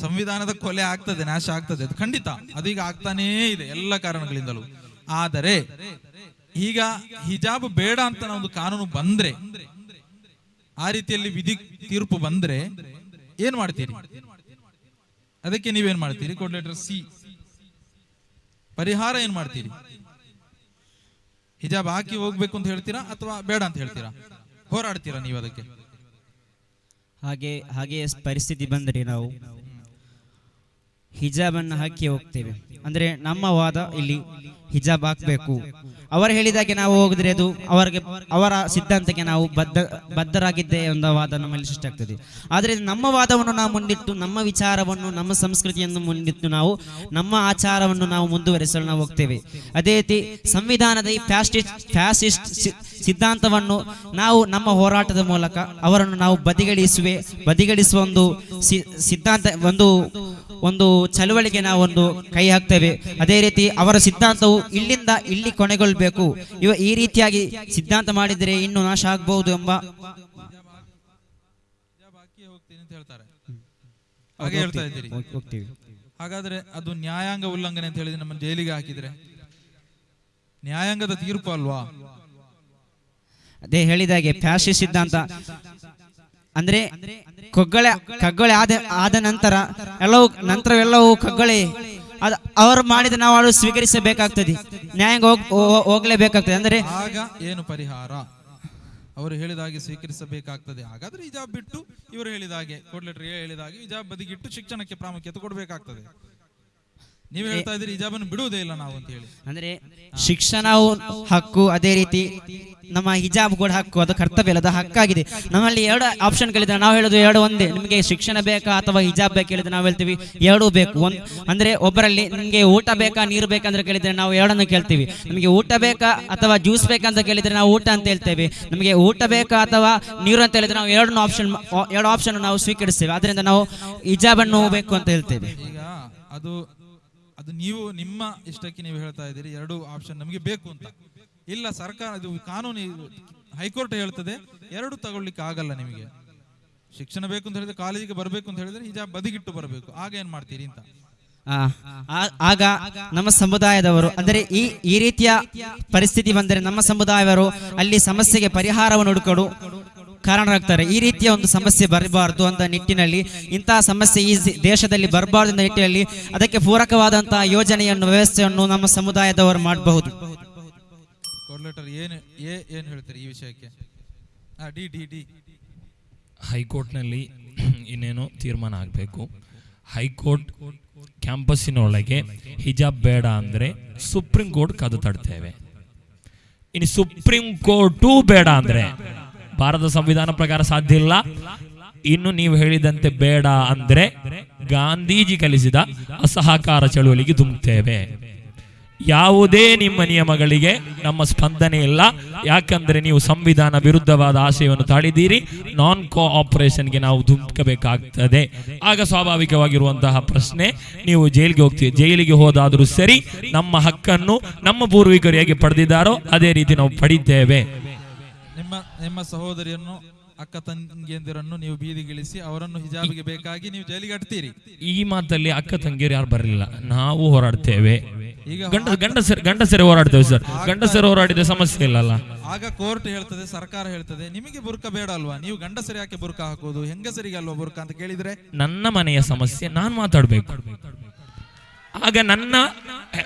ಸಂವಿಧಾನದ ಕೊಲೆ ಆಗ್ತದೆ, ನಾಶ ಆಗ್ತದೆ. ಅದು ಖಂಡಿತ ಅದೀಗ ಆಗ್ತಾನೇ ಇದೆ ಎಲ್ಲ ಕಾರಣಗಳಿಂದಲೂ. ಆದರೆ, ಈಗ ಹಿಜಾಬ್ ಬೇಡ ಅಂತ ಒಂದು ಕಾನೂನು ಬಂದ್ರೆ, ಆ ರೀತಿಯಲ್ಲಿ ವಿಧಿ ತೀರ್ಪು ಬಂದ್ರೆ ಏನ್ ಮಾಡ್ತೀರಿ? ಅದಕ್ಕೆ ನೀವೇನ್ ಮಾಡ್ತೀರಿ? ಕೋಡ್ ಲೆಟರ್ ಸಿ ಪರಿಹಾರ ಏನ್ ಮಾಡ್ತೀರಿ? ಹಿಜಾಬ್ ಹಾಕಿ ಹೋಗ್ಬೇಕು ಅಂತ ಹೇಳ್ತೀರಾ ಅಥವಾ ಬೇಡ ಅಂತ ಹೇಳ್ತೀರಾ? ಹೋರಾಡ್ತೀರಾ ನೀವು ಅದಕ್ಕೆ? ಹಾಗೆ ಹಾಗೆ ಪರಿಸ್ಥಿತಿ ಬಂದರೆ ನಾವು ಹಿಜಾಬನ್ನು ಹಾಕಿ ಹೋಗ್ತೇವೆ. ಅಂದ್ರೆ ನಮ್ಮ ವಾದ ಇಲ್ಲಿ ಹಿಜಾಬ್ ಹಾಕಬೇಕು. ಅವರು ಹೇಳಿದಾಗೆ ನಾವು ಹೋಗಿದ್ರೆ ಅದು ಅವರಿಗೆ ಅವರ ಸಿದ್ಧಾಂತಕ್ಕೆ ನಾವು ಬದ್ಧ ಬದ್ಧರಾಗಿದ್ದೇ ಎಂಬ ವಾದ ನಮ್ಮಲ್ಲಿ ಸೃಷ್ಟಿಯಾಗ್ತದೆ ಆದರೆ ನಮ್ಮ ವಾದವನ್ನು ನಾವು ಮುಂದಿಟ್ಟು ನಮ್ಮ ವಿಚಾರವನ್ನು ನಮ್ಮ ಸಂಸ್ಕೃತಿಯನ್ನು ಮುಂದಿಟ್ಟು ನಾವು ನಮ್ಮ ಆಚಾರವನ್ನು ನಾವು ಮುಂದುವರಿಸಲು ನಾವು ಹೋಗ್ತೇವೆ. ಅದೇ ರೀತಿ ಸಂವಿಧಾನದ ಈ ಫ್ಯಾಸ್ಟಿಸ್ಟ್ ಫ್ಯಾಸಿಸ್ಟ್ ಸಿದ್ಧಾಂತವನ್ನು ನಾವು ನಮ್ಮ ಹೋರಾಟದ ಮೂಲಕ ಅವರನ್ನು ನಾವು ಬದಿಗಳಿಸುವೆ, ಬದಿಗಳಿಸುವ ಒಂದು ಸಿದ್ಧಾಂತ ಒಂದು ಒಂದು ಚಳುವಳಿಗೆ ನಾವು ಒಂದು ಕೈ ಹಾಕ್ತೇವೆ. ಅದೇ ರೀತಿ ಅವರ ಸಿದ್ಧಾಂತವು ಇಲ್ಲಿಂದ ಇಲ್ಲಿ ಕೊನೆಗೊಳ್ಬೇಕು ಇವ ಈ ರೀತಿಯಾಗಿ ಸಿದ್ಧಾಂತ ಮಾಡಿದರೆ ಇನ್ನು ನಾಶ ಆಗಬಹುದು ಎಂಬ ಹಿಜಾಬ್ ಹಾಕಿ ಹೋಗ್ತೀನಿ ಅಂತ ಹೇಳ್ತಾರೆ ಹಾಗೆ ಹೇಳ್ತಾ ಇದ್ದೀರಿ ಹಾಗಾದ್ರೆ ಅದು ನ್ಯಾಯಾಂಗ ಉಲ್ಲಂಘನೆ ಅಂತ ಹೇಳಿದ್ರೆ ನಮ್ಮ ಜೈಲಿಗೆ ಹಾಕಿದ್ರೆ ನ್ಯಾಯಾಂಗದ ತೀರ್ಪು ಅಲ್ವಾ? ಅದೇ ಹೇಳಿದಾಗೆ ಫ್ಯಾಶಿ ಸಿದ್ಧಾಂತ. ಅಂದ್ರೆ ಕಗ್ಗಳೆ ಕಗ್ಗಳೆ ಆದ ಆದ ನಂತರ ಎಲ್ಲವೂ ನಂತರವೆಲ್ಲವೂ ಕಗ್ಗಳೆ ಅದ ಅವರು ಮಾಡಿದ ನಾವು ಅವಳು ಸ್ವೀಕರಿಸಬೇಕಾಗ್ತದೆ. ಹೋ- ಹೋಗ್ಲೇಬೇಕಾಗ್ತದೆ. ಅಂದ್ರೆ ಆಗ ಏನು ಪರಿಹಾರ? ಅವರು ಹೇಳಿದ ಹಾಗೆ ಸ್ವೀಕರಿಸಬೇಕಾಗ್ತದೆ. ಹಾಗಾದ್ರೆ ಹಿಜಾಬ್ ಬಿಟ್ಟು ಇವರು ಹೇಳಿದಾಗೆ ಹೇಳಿದ ಹಾಗೆ ಹಿಜಾಬ್ ಬದಿಗಿಟ್ಟು ಶಿಕ್ಷಣಕ್ಕೆ ಪ್ರಾಮುಖ್ಯತೆ ಕೊಡಬೇಕಾಗ್ತದೆ. ನೀವು ಹೇಳ್ತಾ ಇದ್ದೀರಿ ಹಿಜಾಬನ್ನು ಬಿಡುವುದೇ ಇಲ್ಲ ನಾವು ಅಂತ ಹೇಳಿ. ಅಂದ್ರೆ ಶಿಕ್ಷಣವು ಹಕ್ಕು ಅದೇ ರೀತಿ ನಮ್ಮ ಹಿಜಾಬ್ ಕೂಡ ಹಕ್ಕು ಅದು ಕರ್ತವ್ಯ ಅಲ್ಲ ಅದು ಹಕ್ಕಾಗಿದೆ. ನಮ್ಮಲ್ಲಿ ಎರಡು ಆಪ್ಷನ್ಗಳಿದೆ ನಾವು ಹೇಳೋದು ಎರಡು ಒಂದೇ. ನಿಮಗೆ ಶಿಕ್ಷಣ ಬೇಕಾ ಅಥವಾ ಹಿಜಾಬ್ ಬೇಕಾ ಹೇಳಿದ್ರೆ ನಾವು ಹೇಳ್ತೀವಿ ಎರಡೂ ಬೇಕು. ಒಂದು ಅಂದ್ರೆ ಒಬ್ಬರಲ್ಲಿ ನಿಮಗೆ ಊಟ ಬೇಕಾ ನೀರು ಬೇಕಂತ ಕೇಳಿದ್ರೆ ನಾವು ಎರಡನ್ನು ಕೇಳ್ತೀವಿ. ನಿಮಗೆ ಊಟ ಬೇಕಾ ಅಥವಾ ಜ್ಯೂಸ್ ಬೇಕಂತ ಕೇಳಿದ್ರೆ ನಾವು ಊಟ ಅಂತ ಹೇಳ್ತೇವೆ. ನಮಗೆ ಊಟ ಬೇಕಾ ಅಥವಾ ನೀರು ಅಂತ ಹೇಳಿದ್ರೆ ನಾವು ಎರಡನ್ನು ಆಪ್ಷನ್ ಎರಡು ಆಪ್ಷನ್ ನಾವು ಸ್ವೀಕರಿಸ್ತೇವೆ. ಅದರಿಂದ ನಾವು ಹಿಜಾಬನ್ನು ಬೇಕು ಅಂತ ಹೇಳ್ತೇವೆ. ಈಗ ಅದು ಅದು ನೀವು ನಿಮ್ಮ ಇಷ್ಟಕ್ಕೆ ನೀವು ಹೇಳ್ತಾ ಇದ್ದೀರಿ, ಎರಡು ಆಪ್ಷನ್ ನಮಗೆ ಬೇಕು ಅಂತ. ಇಲ್ಲ, ಸರ್ಕಾರ ಇದು ಕಾನೂನು ಹೈಕೋರ್ಟ್ ಹೇಳ್ತದೆ, ಎರಡು ತಗೊಳ್ಳಿಕ್ಕೆ ಆಗಲ್ಲ ನಿಮಗೆ. ಶಿಕ್ಷಣ ಬೇಕು ಅಂತ ಹೇಳಿದ್ರೆ ಕಾಲೇಜಿಗೆ ಬರಬೇಕು ಅಂತ ಹೇಳಿದ್ರೆ ಹಿಜಾಬ್ ಬದಿಗಿಟ್ಟು ಬರಬೇಕು. ಆಗ ಏನ್ ಮಾಡ್ತೀರಿ ಅಂತ? ಆಗ ನಮ್ಮ ಸಮುದಾಯದವರು, ಅಂದರೆ ಈ ಈ ರೀತಿಯ ಪರಿಸ್ಥಿತಿ ಬಂದರೆ ನಮ್ಮ ಸಮುದಾಯವರು ಅಲ್ಲಿ ಸಮಸ್ಯೆಗೆ ಪರಿಹಾರವನ್ನು ಹುಡುಕಲು ಕಾರಣರಾಗ್ತಾರೆ. ಈ ರೀತಿಯ ಒಂದು ಸಮಸ್ಯೆ ಬರಬಾರದು ಅಂತ ನಿಟ್ಟಿನಲ್ಲಿ ಇಂತಹ ಸಮಸ್ಯೆ ಈ ದೇಶದಲ್ಲಿ ಬರಬಾರದು ಅಂತ ನಿಟ್ಟಿನಲ್ಲಿ ಅದಕ್ಕೆ ಪೂರಕವಾದಂತಹ ಯೋಜನೆಯನ್ನು ವ್ಯವಸ್ಥೆಯನ್ನು ನಮ್ಮ ಸಮುದಾಯದವರು ಮಾಡಬಹುದು. ಕೋರ್ಲೆಟರ್ ಏನು ಎ ಏನ್ ಹೇಳ್ತೀರಿ ಈ ವಿಷಯಕ್ಕೆ? D D D. ಹೈಕೋರ್ಟ್ನಲ್ಲಿ ಇನ್ನೇನು ತೀರ್ಮಾನ ಆಗಬೇಕು? ಹೈಕೋರ್ಟ್ ಕ್ಯಾಂಪಸ್ಸಿನೊಳಗೆ ಹಿಜಾಬ್ ಬೇಡ ಅಂದರೆ ಸುಪ್ರೀಂ ಕೋರ್ಟ್ ಕದು ತಡ್ತೇವೆ. ಇನ್ನು ಸುಪ್ರೀಂ ಕೋರ್ಟು ಬೇಡ ಅಂದರೆ ಭಾರತ ಸಂವಿಧಾನ ಪ್ರಕಾರ ಸಾಧ್ಯ ಇಲ್ಲ. ಇನ್ನು ನೀವು ಹೇಳಿದಂತೆ ಬೇಡ ಅಂದ್ರೆ ಗಾಂಧೀಜಿ ಕಲಿಸಿದ ಅಸಹಕಾರ ಚಳುವಳಿಗೆ ಧುಮುಕ್ತೇವೆ. ಯಾವುದೇ ನಿಮ್ಮ ನಿಯಮಗಳಿಗೆ ನಮ್ಮ ಸ್ಪಂದನೆ ಇಲ್ಲ. ಯಾಕಂದ್ರೆ ನೀವು ಸಂವಿಧಾನ ವಿರುದ್ಧವಾದ ಆಶಯವನ್ನು ತಾಳಿದ್ದೀರಿ. ನಾನ್ ಕೋಆಪರೇಷನ್ಗೆ ನಾವು ಧುಮುಕಬೇಕಾಗ್ತದೆ ಆಗ ಸ್ವಾಭಾವಿಕವಾಗಿರುವಂತಹ ಪ್ರಶ್ನೆ, ನೀವು ಜೈಲಿಗೆ ಹೋಗ್ತೀವಿ ಜೈಲಿಗೆ ಹೋದಾದರೂ ಸರಿ ನಮ್ಮ ಹಕ್ಕನ್ನು ನಮ್ಮ ಪೂರ್ವಿಕರು ಹೇಗೆ ಪಡೆದಿದ್ದಾರೋ ಅದೇ ರೀತಿ ನಾವು ಪಡಿದ್ದೇವೆ ನಿಮ್ಮ ನಿಮ್ಮ ಸಹೋದರಿಯನ್ನು ಅಕ್ಕ ತಂಗಿಯಂದಿರನ್ನು ನೀವು ಬೀದಿಗಿಳಿಸಿ ಅವರನ್ನು ಹಿಜಾಬಿಗೆ ಬೇಕಾಗಿ ನೀವು ಜೈಲಿಗೆ ಅಟ್ತೀರಿ ಈ ಮಾತಲ್ಲಿ ಅಕ್ಕ ತಂಗಿಯರು ಯಾರು ಬರಲಿಲ್ಲ. ನಾವು ಹೋರಾಡ್ತೇವೆ. ಈಗ ಗಂಡ ಗಂಡಸರು ಗಂಡಸರೇ ಹೋರಾಡ್ತೇವೆ ಸರ್. ಗಂಡಸರು ಹೋರಾಡಿದ ಸಮಸ್ಯೆ ಇಲ್ಲಲ್ಲ. ಆಗ ಕೋರ್ಟ್ ಹೇಳ್ತದೆ ಸರ್ಕಾರ ಹೇಳ್ತದೆ ನಿಮಗೆ ಬುರ್ಕ ಬೇಡ ಅಲ್ವಾ ನೀವು ಗಂಡಸರಿ ಯಾಕೆ ಬುರ್ಕ ಹಾಕೋದು? ಹೆಂಗಸರಿಗೆ ಅಲ್ವಾ ಬುರ್ಕ ಅಂತ ಕೇಳಿದ್ರೆ? ನನ್ನ ಮನೆಯ ಸಮಸ್ಯೆ ನಾನು ಮಾತಾಡಬೇಕು. ಆಗ ನನ್ನ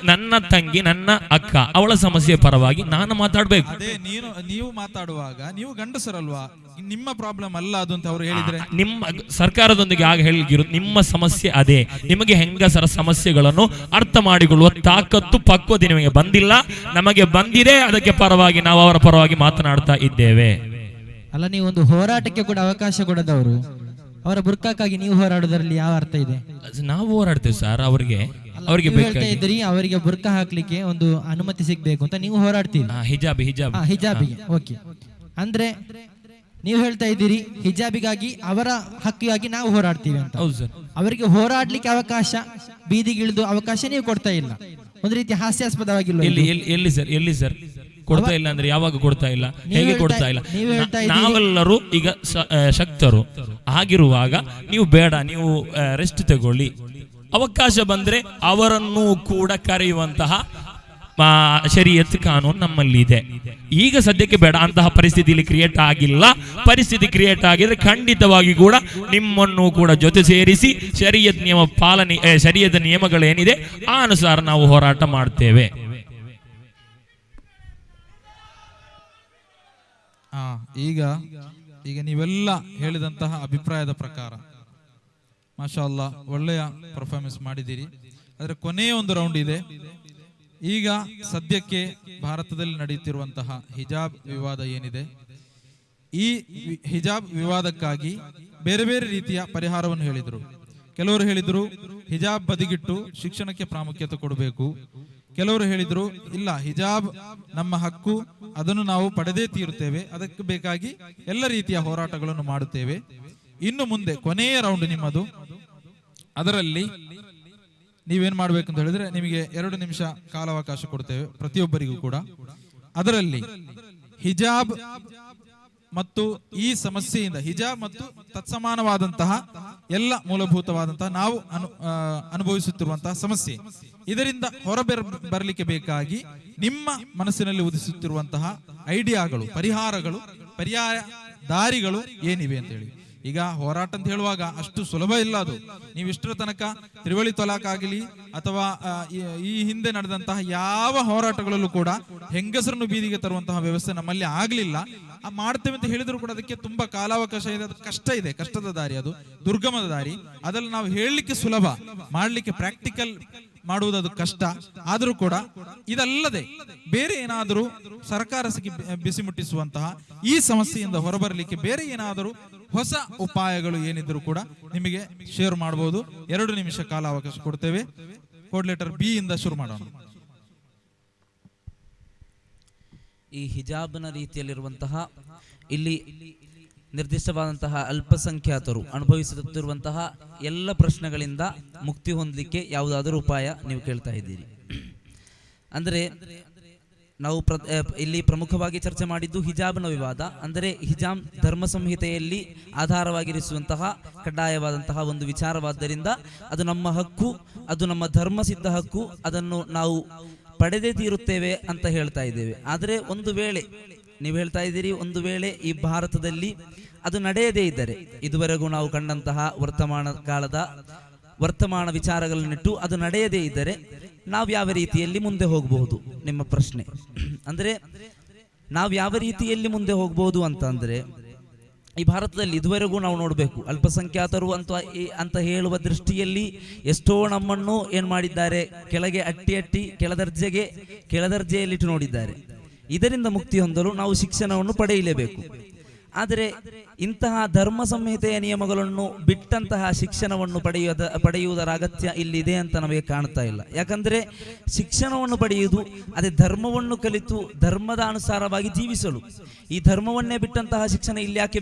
ನನ್ನ ತಂಗಿ ನನ್ನ ಅಕ್ಕ ಅವಳ ಸಮಸ್ಯೆ ಪರವಾಗಿ ನಾನು ಮಾತಾಡ್ಬೇಕು. ಅದೇ ನೀನು ನೀವು ಮಾತಾಡುವಾಗ ನೀವು ಗಂಡಸರಲ್ವಾ? ನಿಮ್ಮ ಪ್ರಾಬ್ಲಮ್ ಅಲ್ಲ ಅದು ಅಂತ ಅವ್ರು ಹೇಳಿದ್ರೆ? ನಿಮ್ಮ ಸರ್ಕಾರದೊಂದಿಗೆ ಆಗ ಹೇಳಿಗಿರು ನಿಮ್ಮ ಸಮಸ್ಯೆ ಅದೇ. ನಿಮಗೆ ಹೆಂಗಸರ ಸಮಸ್ಯೆಗಳನ್ನು ಅರ್ಥ ಮಾಡಿಕೊಳ್ಳುವ ತಾಕತ್ತು ಪಕ್ವತೆ ನಿಮಗೆ ಬಂದಿಲ್ಲ. ನಮಗೆ ಬಂದಿದೆ ಅದಕ್ಕೆ ಪರವಾಗಿ ನಾವು ಅವರ ಪರವಾಗಿ ಮಾತನಾಡ್ತಾ ಇದ್ದೇವೆ. ಅಲ್ಲ ನೀವು ಒಂದು ಹೋರಾಟಕ್ಕೆ ಕೂಡ ಅವಕಾಶ ಕೊಡದವರು. ಅವರ ಬುರ್ಕಾಕ್ಕಾಗಿ ನೀವು ಹೋರಾಡೋದ್ರಲ್ಲಿ ಯಾವ ಅರ್ಥ ಇದೆ? ನಾವು ಹೋರಾಡ್ತೇವೆ ಸರ್ ಅವರಿಗೆ. ಅವರಿಗೆ ಹೇಳ್ತಾ ಇದ್ರಿ ಅವರಿಗೆ ಬುರ್ಕ ಹಾಕ್ಲಿಕ್ಕೆ ಒಂದು ಅನುಮತಿ ಸಿಗ್ಬೇಕು ಅಂತ ನೀವು ಹೋರಾಡ್ತೀರಿ. ಹಿಜಾಬಿ ಹಿಜಾಬ್. ಹಿಜಾಬಿಗೆ ಓಕೆ. ಅಂದ್ರೆ ನೀವು ಹೇಳ್ತಾ ಇದ್ದೀರಿ ಹಿಜಾಬಿಗಾಗಿ ಅವರ ಹಕ್ಕಿಗಾಗಿ ನಾವು ಹೋರಾಡ್ತೀವಿ ಅಂತ. ಹೌದು ಸರ್. ಅವರಿಗೆ ಹೋರಾಡ್ಲಿಕ್ಕೆ ಅವಕಾಶ ಬೀದಿಗಿಳಿದು ಅವಕಾಶ ನೀವು ಕೊಡ್ತಾ ಇಲ್ಲ. ಒಂದು ರೀತಿ ಹಾಸ್ಯಾಸ್ಪದವಾಗಿಲ್ಲ ಎಲ್ಲಿ ಎಲ್ಲಿ ಎಲ್ಲಿ ಸರ್ ಎಲ್ಲಿ ಸರ್? ಕೊಡ್ತಾ ಇಲ್ಲ ಅಂದ್ರೆ ಯಾವಾಗ ಕೊಡ್ತಾ ಇಲ್ಲ? ಹೇಗೆ ಕೊಡ್ತಾ ಇಲ್ಲ? ನಾವೆಲ್ಲರೂ ಈಗ ಶಕ್ತರು. ಆಗಿರುವಾಗ ನೀವು ಬೇಡ ನೀವು ರೆಸ್ಟ್ ತಗೊಳ್ಳಿ. ಅವಕಾಶ ಬಂದರೆ ಅವರನ್ನು ಕೂಡ ಕರೆಯುವಂತಹ ಶರೀಯತ್ ಕಾನೂನು ನಮ್ಮಲ್ಲಿ ಇದೆ. ಈಗ ಸದ್ಯಕ್ಕೆ ಬೇಡ, ಅಂತಹ ಪರಿಸ್ಥಿತಿಯಲ್ಲಿ ಕ್ರಿಯೇಟ್ ಆಗಿಲ್ಲ. ಪರಿಸ್ಥಿತಿ ಕ್ರಿಯೇಟ್ ಆಗಿದ್ರೆ ಖಂಡಿತವಾಗಿ ಕೂಡ ನಿಮ್ಮನ್ನು ಕೂಡ ಜೊತೆ ಸೇರಿಸಿ ಶರೀಯತ್ ನಿಯಮ ಪಾಲನೆ ಶರೀಯದ ನಿಯಮಗಳೇನಿದೆ, ಆ ಅನುಸಾರ ನಾವು ಹೋರಾಟ ಮಾಡ್ತೇವೆ. ಈಗ ಈಗ ನೀವೆಲ್ಲ ಹೇಳಿದಂತಹ ಅಭಿಪ್ರಾಯದ ಪ್ರಕಾರ ಮಾಷಾ ಅಲ್ಲಾ ಒಳ್ಳೆಯ ಪರ್ಫಾರ್ಮೆನ್ಸ್ ಮಾಡಿದ್ದೀರಿ. ಅದರ ಕೊನೆಯ ಒಂದು ರೌಂಡ್ ಇದೆ. ಈಗ ಸದ್ಯಕ್ಕೆ ಭಾರತದಲ್ಲಿ ನಡೆಯುತ್ತಿರುವಂತಹ ಹಿಜಾಬ್ ವಿವಾದ ಏನಿದೆ? ಈ ಹಿಜಾಬ್ ವಿವಾದಕ್ಕಾಗಿ ಬೇರೆ ಬೇರೆ ರೀತಿಯ ಪರಿಹಾರವನ್ನು ಹೇಳಿದರು. ಕೆಲವರು ಹೇಳಿದರು, ಹಿಜಾಬ್ ಬದಿಗಿಟ್ಟು ಶಿಕ್ಷಣಕ್ಕೆ ಪ್ರಾಮುಖ್ಯತೆ ಕೊಡಬೇಕು. ಕೆಲವರು ಹೇಳಿದರು, ಇಲ್ಲ, ಹಿಜಾಬ್ ನಮ್ಮ ಹಕ್ಕು, ಅದನ್ನು ನಾವು ಪಡೆದೇ ತೀರುತ್ತೇವೆ. ಅದಕ್ಕೆ ಬೇಕಾಗಿ ಎಲ್ಲ ರೀತಿಯ ಹೋರಾಟಗಳನ್ನು ಮಾಡುತ್ತೇವೆ. ಇನ್ನು ಮುಂದೆ ಕೊನೆಯ ರೌಂಡ್ ನಿಮ್ಮದು. ಅದರಲ್ಲಿ ನೀವೇನ್ ಮಾಡ್ಬೇಕು ಅಂತ ಹೇಳಿದ್ರೆ ನಿಮಗೆ ಎರಡು ನಿಮಿಷ ಕಾಲಾವಕಾಶ ಕೊಡ್ತೇವೆ ಪ್ರತಿಯೊಬ್ಬರಿಗೂ ಕೂಡ. ಅದರಲ್ಲಿ ಹಿಜಾಬ್ ಮತ್ತು ಈ ಸಮಸ್ಯೆಯಿಂದ ಹಿಜಾಬ್ ಮತ್ತು ತತ್ಸಮಾನವಾದಂತಹ ಎಲ್ಲ ಮೂಲಭೂತವಾದಂತಹ ನಾವು ಅನು ಅನುಭವಿಸುತ್ತಿರುವಂತಹ ಸಮಸ್ಯೆ. ಇದರಿಂದ ಹೊರಬೆರ, ಬರಲಿಕ್ಕೆ ಬೇಕಾಗಿ ನಿಮ್ಮ ಮನಸ್ಸಿನಲ್ಲಿ ಉದಿಸುತ್ತಿರುವಂತಹ ಐಡಿಯಾಗಳು, ಪರಿಹಾರಗಳು, ಪರ್ಯಾಯ ದಾರಿಗಳು ಏನಿವೆ ಅಂತ ಹೇಳಿ. ಈಗ ಹೋರಾಟ ಅಂತ ಹೇಳುವಾಗ ಅಷ್ಟು ಸುಲಭ ಇಲ್ಲ ಅದು. ನೀವು ಇಷ್ಟರ ತನಕ ತ್ರಿವಳಿ ತೊಲಾಕ್ ಆಗಲಿ ಅಥವಾ ಈ- ಹಿಂದೆ ನಡೆದಂತಹ ಯಾವ ಹೋರಾಟಗಳಲ್ಲೂ ಕೂಡ ಹೆಂಗಸರನ್ನು ಬೀದಿಗೆ ತರುವಂತಹ ವ್ಯವಸ್ಥೆ ನಮ್ಮಲ್ಲಿ ಆಗ್ಲಿಲ್ಲ. ಮಾಡ್ತೇವೆ ಅಂತ ಹೇಳಿದ್ರು ಕೂಡ ಅದಕ್ಕೆ ತುಂಬಾ ಕಾಲಾವಕಾಶ ಇದೆ. ಅದು ಕಷ್ಟ ಇದೆ. ಕಷ್ಟದ ದಾರಿ ಅದು. ದುರ್ಗಮದ ದಾರಿ. ಅದರಲ್ಲಿ ನಾವು ಹೇಳಲಿಕ್ಕೆ ಸುಲಭ. ಮಾಡ್ಲಿಕ್ಕೆ ಪ್ರಾಕ್ಟಿಕಲ್ ಮಾಡುವುದು ಅದು ಕಷ್ಟ. ಆದರೂ ಕೂಡ ಇದಲ್ಲದೆ ಬೇರೆ ಏನಾದರೂ ಸರ್ಕಾರ ಬಿಸಿ ಮುಟ್ಟಿಸುವಂತಹ ಈ ಸಮಸ್ಯೆಯಿಂದ ಹೊರಬರಲಿಕ್ಕೆ ಬೇರೆ ಏನಾದರೂ ಹೊಸ ಉಪಾಯಗಳು ಏನಿದ್ರು ಕೂಡ ನಿಮಗೆ ಶೇರ್ ಮಾಡಬಹುದು ಎರಡು ನಿಮಿಷ ಕಾಲ ಅವಕಾಶ ಕೊಡ್ತೇವೆ. ಕೋಡ್ ಲೆಟರ್ ಬಿ ಇಂದ ಶುರು ಮಾಡೋಣ. ಈ ಹಿಜಾಬ್ನ ರೀತಿಯಲ್ಲಿರುವಂತಹ, ಇಲ್ಲಿ ನಿರ್ದಿಷ್ಟವಾದಂತಹ ಅಲ್ಪಸಂಖ್ಯಾತರು ಅನುಭವಿಸುತ್ತಿರುವಂತಹ ಎಲ್ಲ ಪ್ರಶ್ನೆಗಳಿಂದ ಮುಕ್ತಿ ಹೊಂದಲಿಕ್ಕೆ ಯಾವುದಾದರೂ ಉಪಾಯ ನೀವು ಕೇಳ್ತಾ ಇದ್ದೀರಿ. ಅಂದರೆ ನಾವು ಪ್ರ ಇಲ್ಲಿ ಪ್ರಮುಖವಾಗಿ ಚರ್ಚೆ ಮಾಡಿದ್ದು ಹಿಜಾಬ್ನ ವಿವಾದ, ಅಂದರೆ ಹಿಜಾಬ್ ಧರ್ಮ ಸಂಹಿತೆಯಲ್ಲಿ ಆಧಾರವಾಗಿರಿಸುವಂತಹ ಕಡ್ಡಾಯವಾದಂತಹ ಒಂದು ವಿಚಾರವಾದ್ದರಿಂದ ಅದು ನಮ್ಮ ಹಕ್ಕು, ಅದು ನಮ್ಮ ಧರ್ಮ ಸಿದ್ಧ ಹಕ್ಕು, ಅದನ್ನು ನಾವು ಪಡೆದೇ ತೀರುತ್ತೇವೆ ಅಂತ ಹೇಳ್ತಾ ಇದ್ದೇವೆ. ಆದರೆ ಒಂದು ವೇಳೆ, ನೀವು ಹೇಳ್ತಾ ಇದ್ದೀರಿ, ಒಂದು ವೇಳೆ ಈ ಭಾರತದಲ್ಲಿ ಅದು ನಡೆಯದೇ ಇದ್ದರೆ, ಇದುವರೆಗೂ ನಾವು ಕಂಡಂತಹ ವರ್ತಮಾನ ಕಾಲದ ವರ್ತಮಾನ ವಿಚಾರಗಳನ್ನಿಟ್ಟು ಅದು ನಡೆಯದೇ ಇದ್ದರೆ ನಾವು ಯಾವ ರೀತಿಯಲ್ಲಿ ಮುಂದೆ ಹೋಗಬಹುದು? ನಿಮ್ಮ ಪ್ರಶ್ನೆ. ಅಂದರೆ, ನಾವು ಯಾವ ರೀತಿಯಲ್ಲಿ ಮುಂದೆ ಹೋಗಬಹುದು ಅಂತಂದರೆ ಈ ಭಾರತದಲ್ಲಿ ಇದುವರೆಗೂ ನಾವು ನೋಡಬೇಕು. ಅಲ್ಪಸಂಖ್ಯಾತರು ಅಂತ ಅಂತ ಹೇಳುವ ದೃಷ್ಟಿಯಲ್ಲಿ ಎಷ್ಟೋ ನಮ್ಮನ್ನು ಏನು ಮಾಡಿದ್ದಾರೆ? ಕೆಳಗೆ ಅಟ್ಟಿ ಅಟ್ಟಿ ಕೆಳದರ್ಜೆಗೆ ಕೆಳದರ್ಜೆಯಲ್ಲಿಟ್ಟು ನೋಡಿದ್ದಾರೆ. ಇದರಿಂದ ಮುಕ್ತಿ ಹೊಂದಲು ನಾವು ಶಿಕ್ಷಣವನ್ನು ಪಡೆಯಲೇಬೇಕು. ಆದರೆ ಇಂತಹ ಧರ್ಮ ಸಂಹಿತೆಯ ನಿಯಮಗಳನ್ನು ಬಿಟ್ಟಂತಹ ಶಿಕ್ಷಣವನ್ನು ಪಡೆಯುವುದ ಪಡೆಯುವುದರ ಅಗತ್ಯ ಇಲ್ಲಿದೆ ಅಂತ ನಮಗೆ ಕಾಣ್ತಾ ಇಲ್ಲ. ಯಾಕಂದರೆ ಶಿಕ್ಷಣವನ್ನು ಪಡೆಯುವುದು, ಅದೇ ಧರ್ಮವನ್ನು ಕಲಿತು ಧರ್ಮದ ಅನುಸಾರವಾಗಿ ಜೀವಿಸಲು. ಈ ಧರ್ಮವನ್ನೇ ಬಿಟ್ಟಂತಹ ಶಿಕ್ಷಣ ಇಲ್ಲಿ ಯಾಕೆ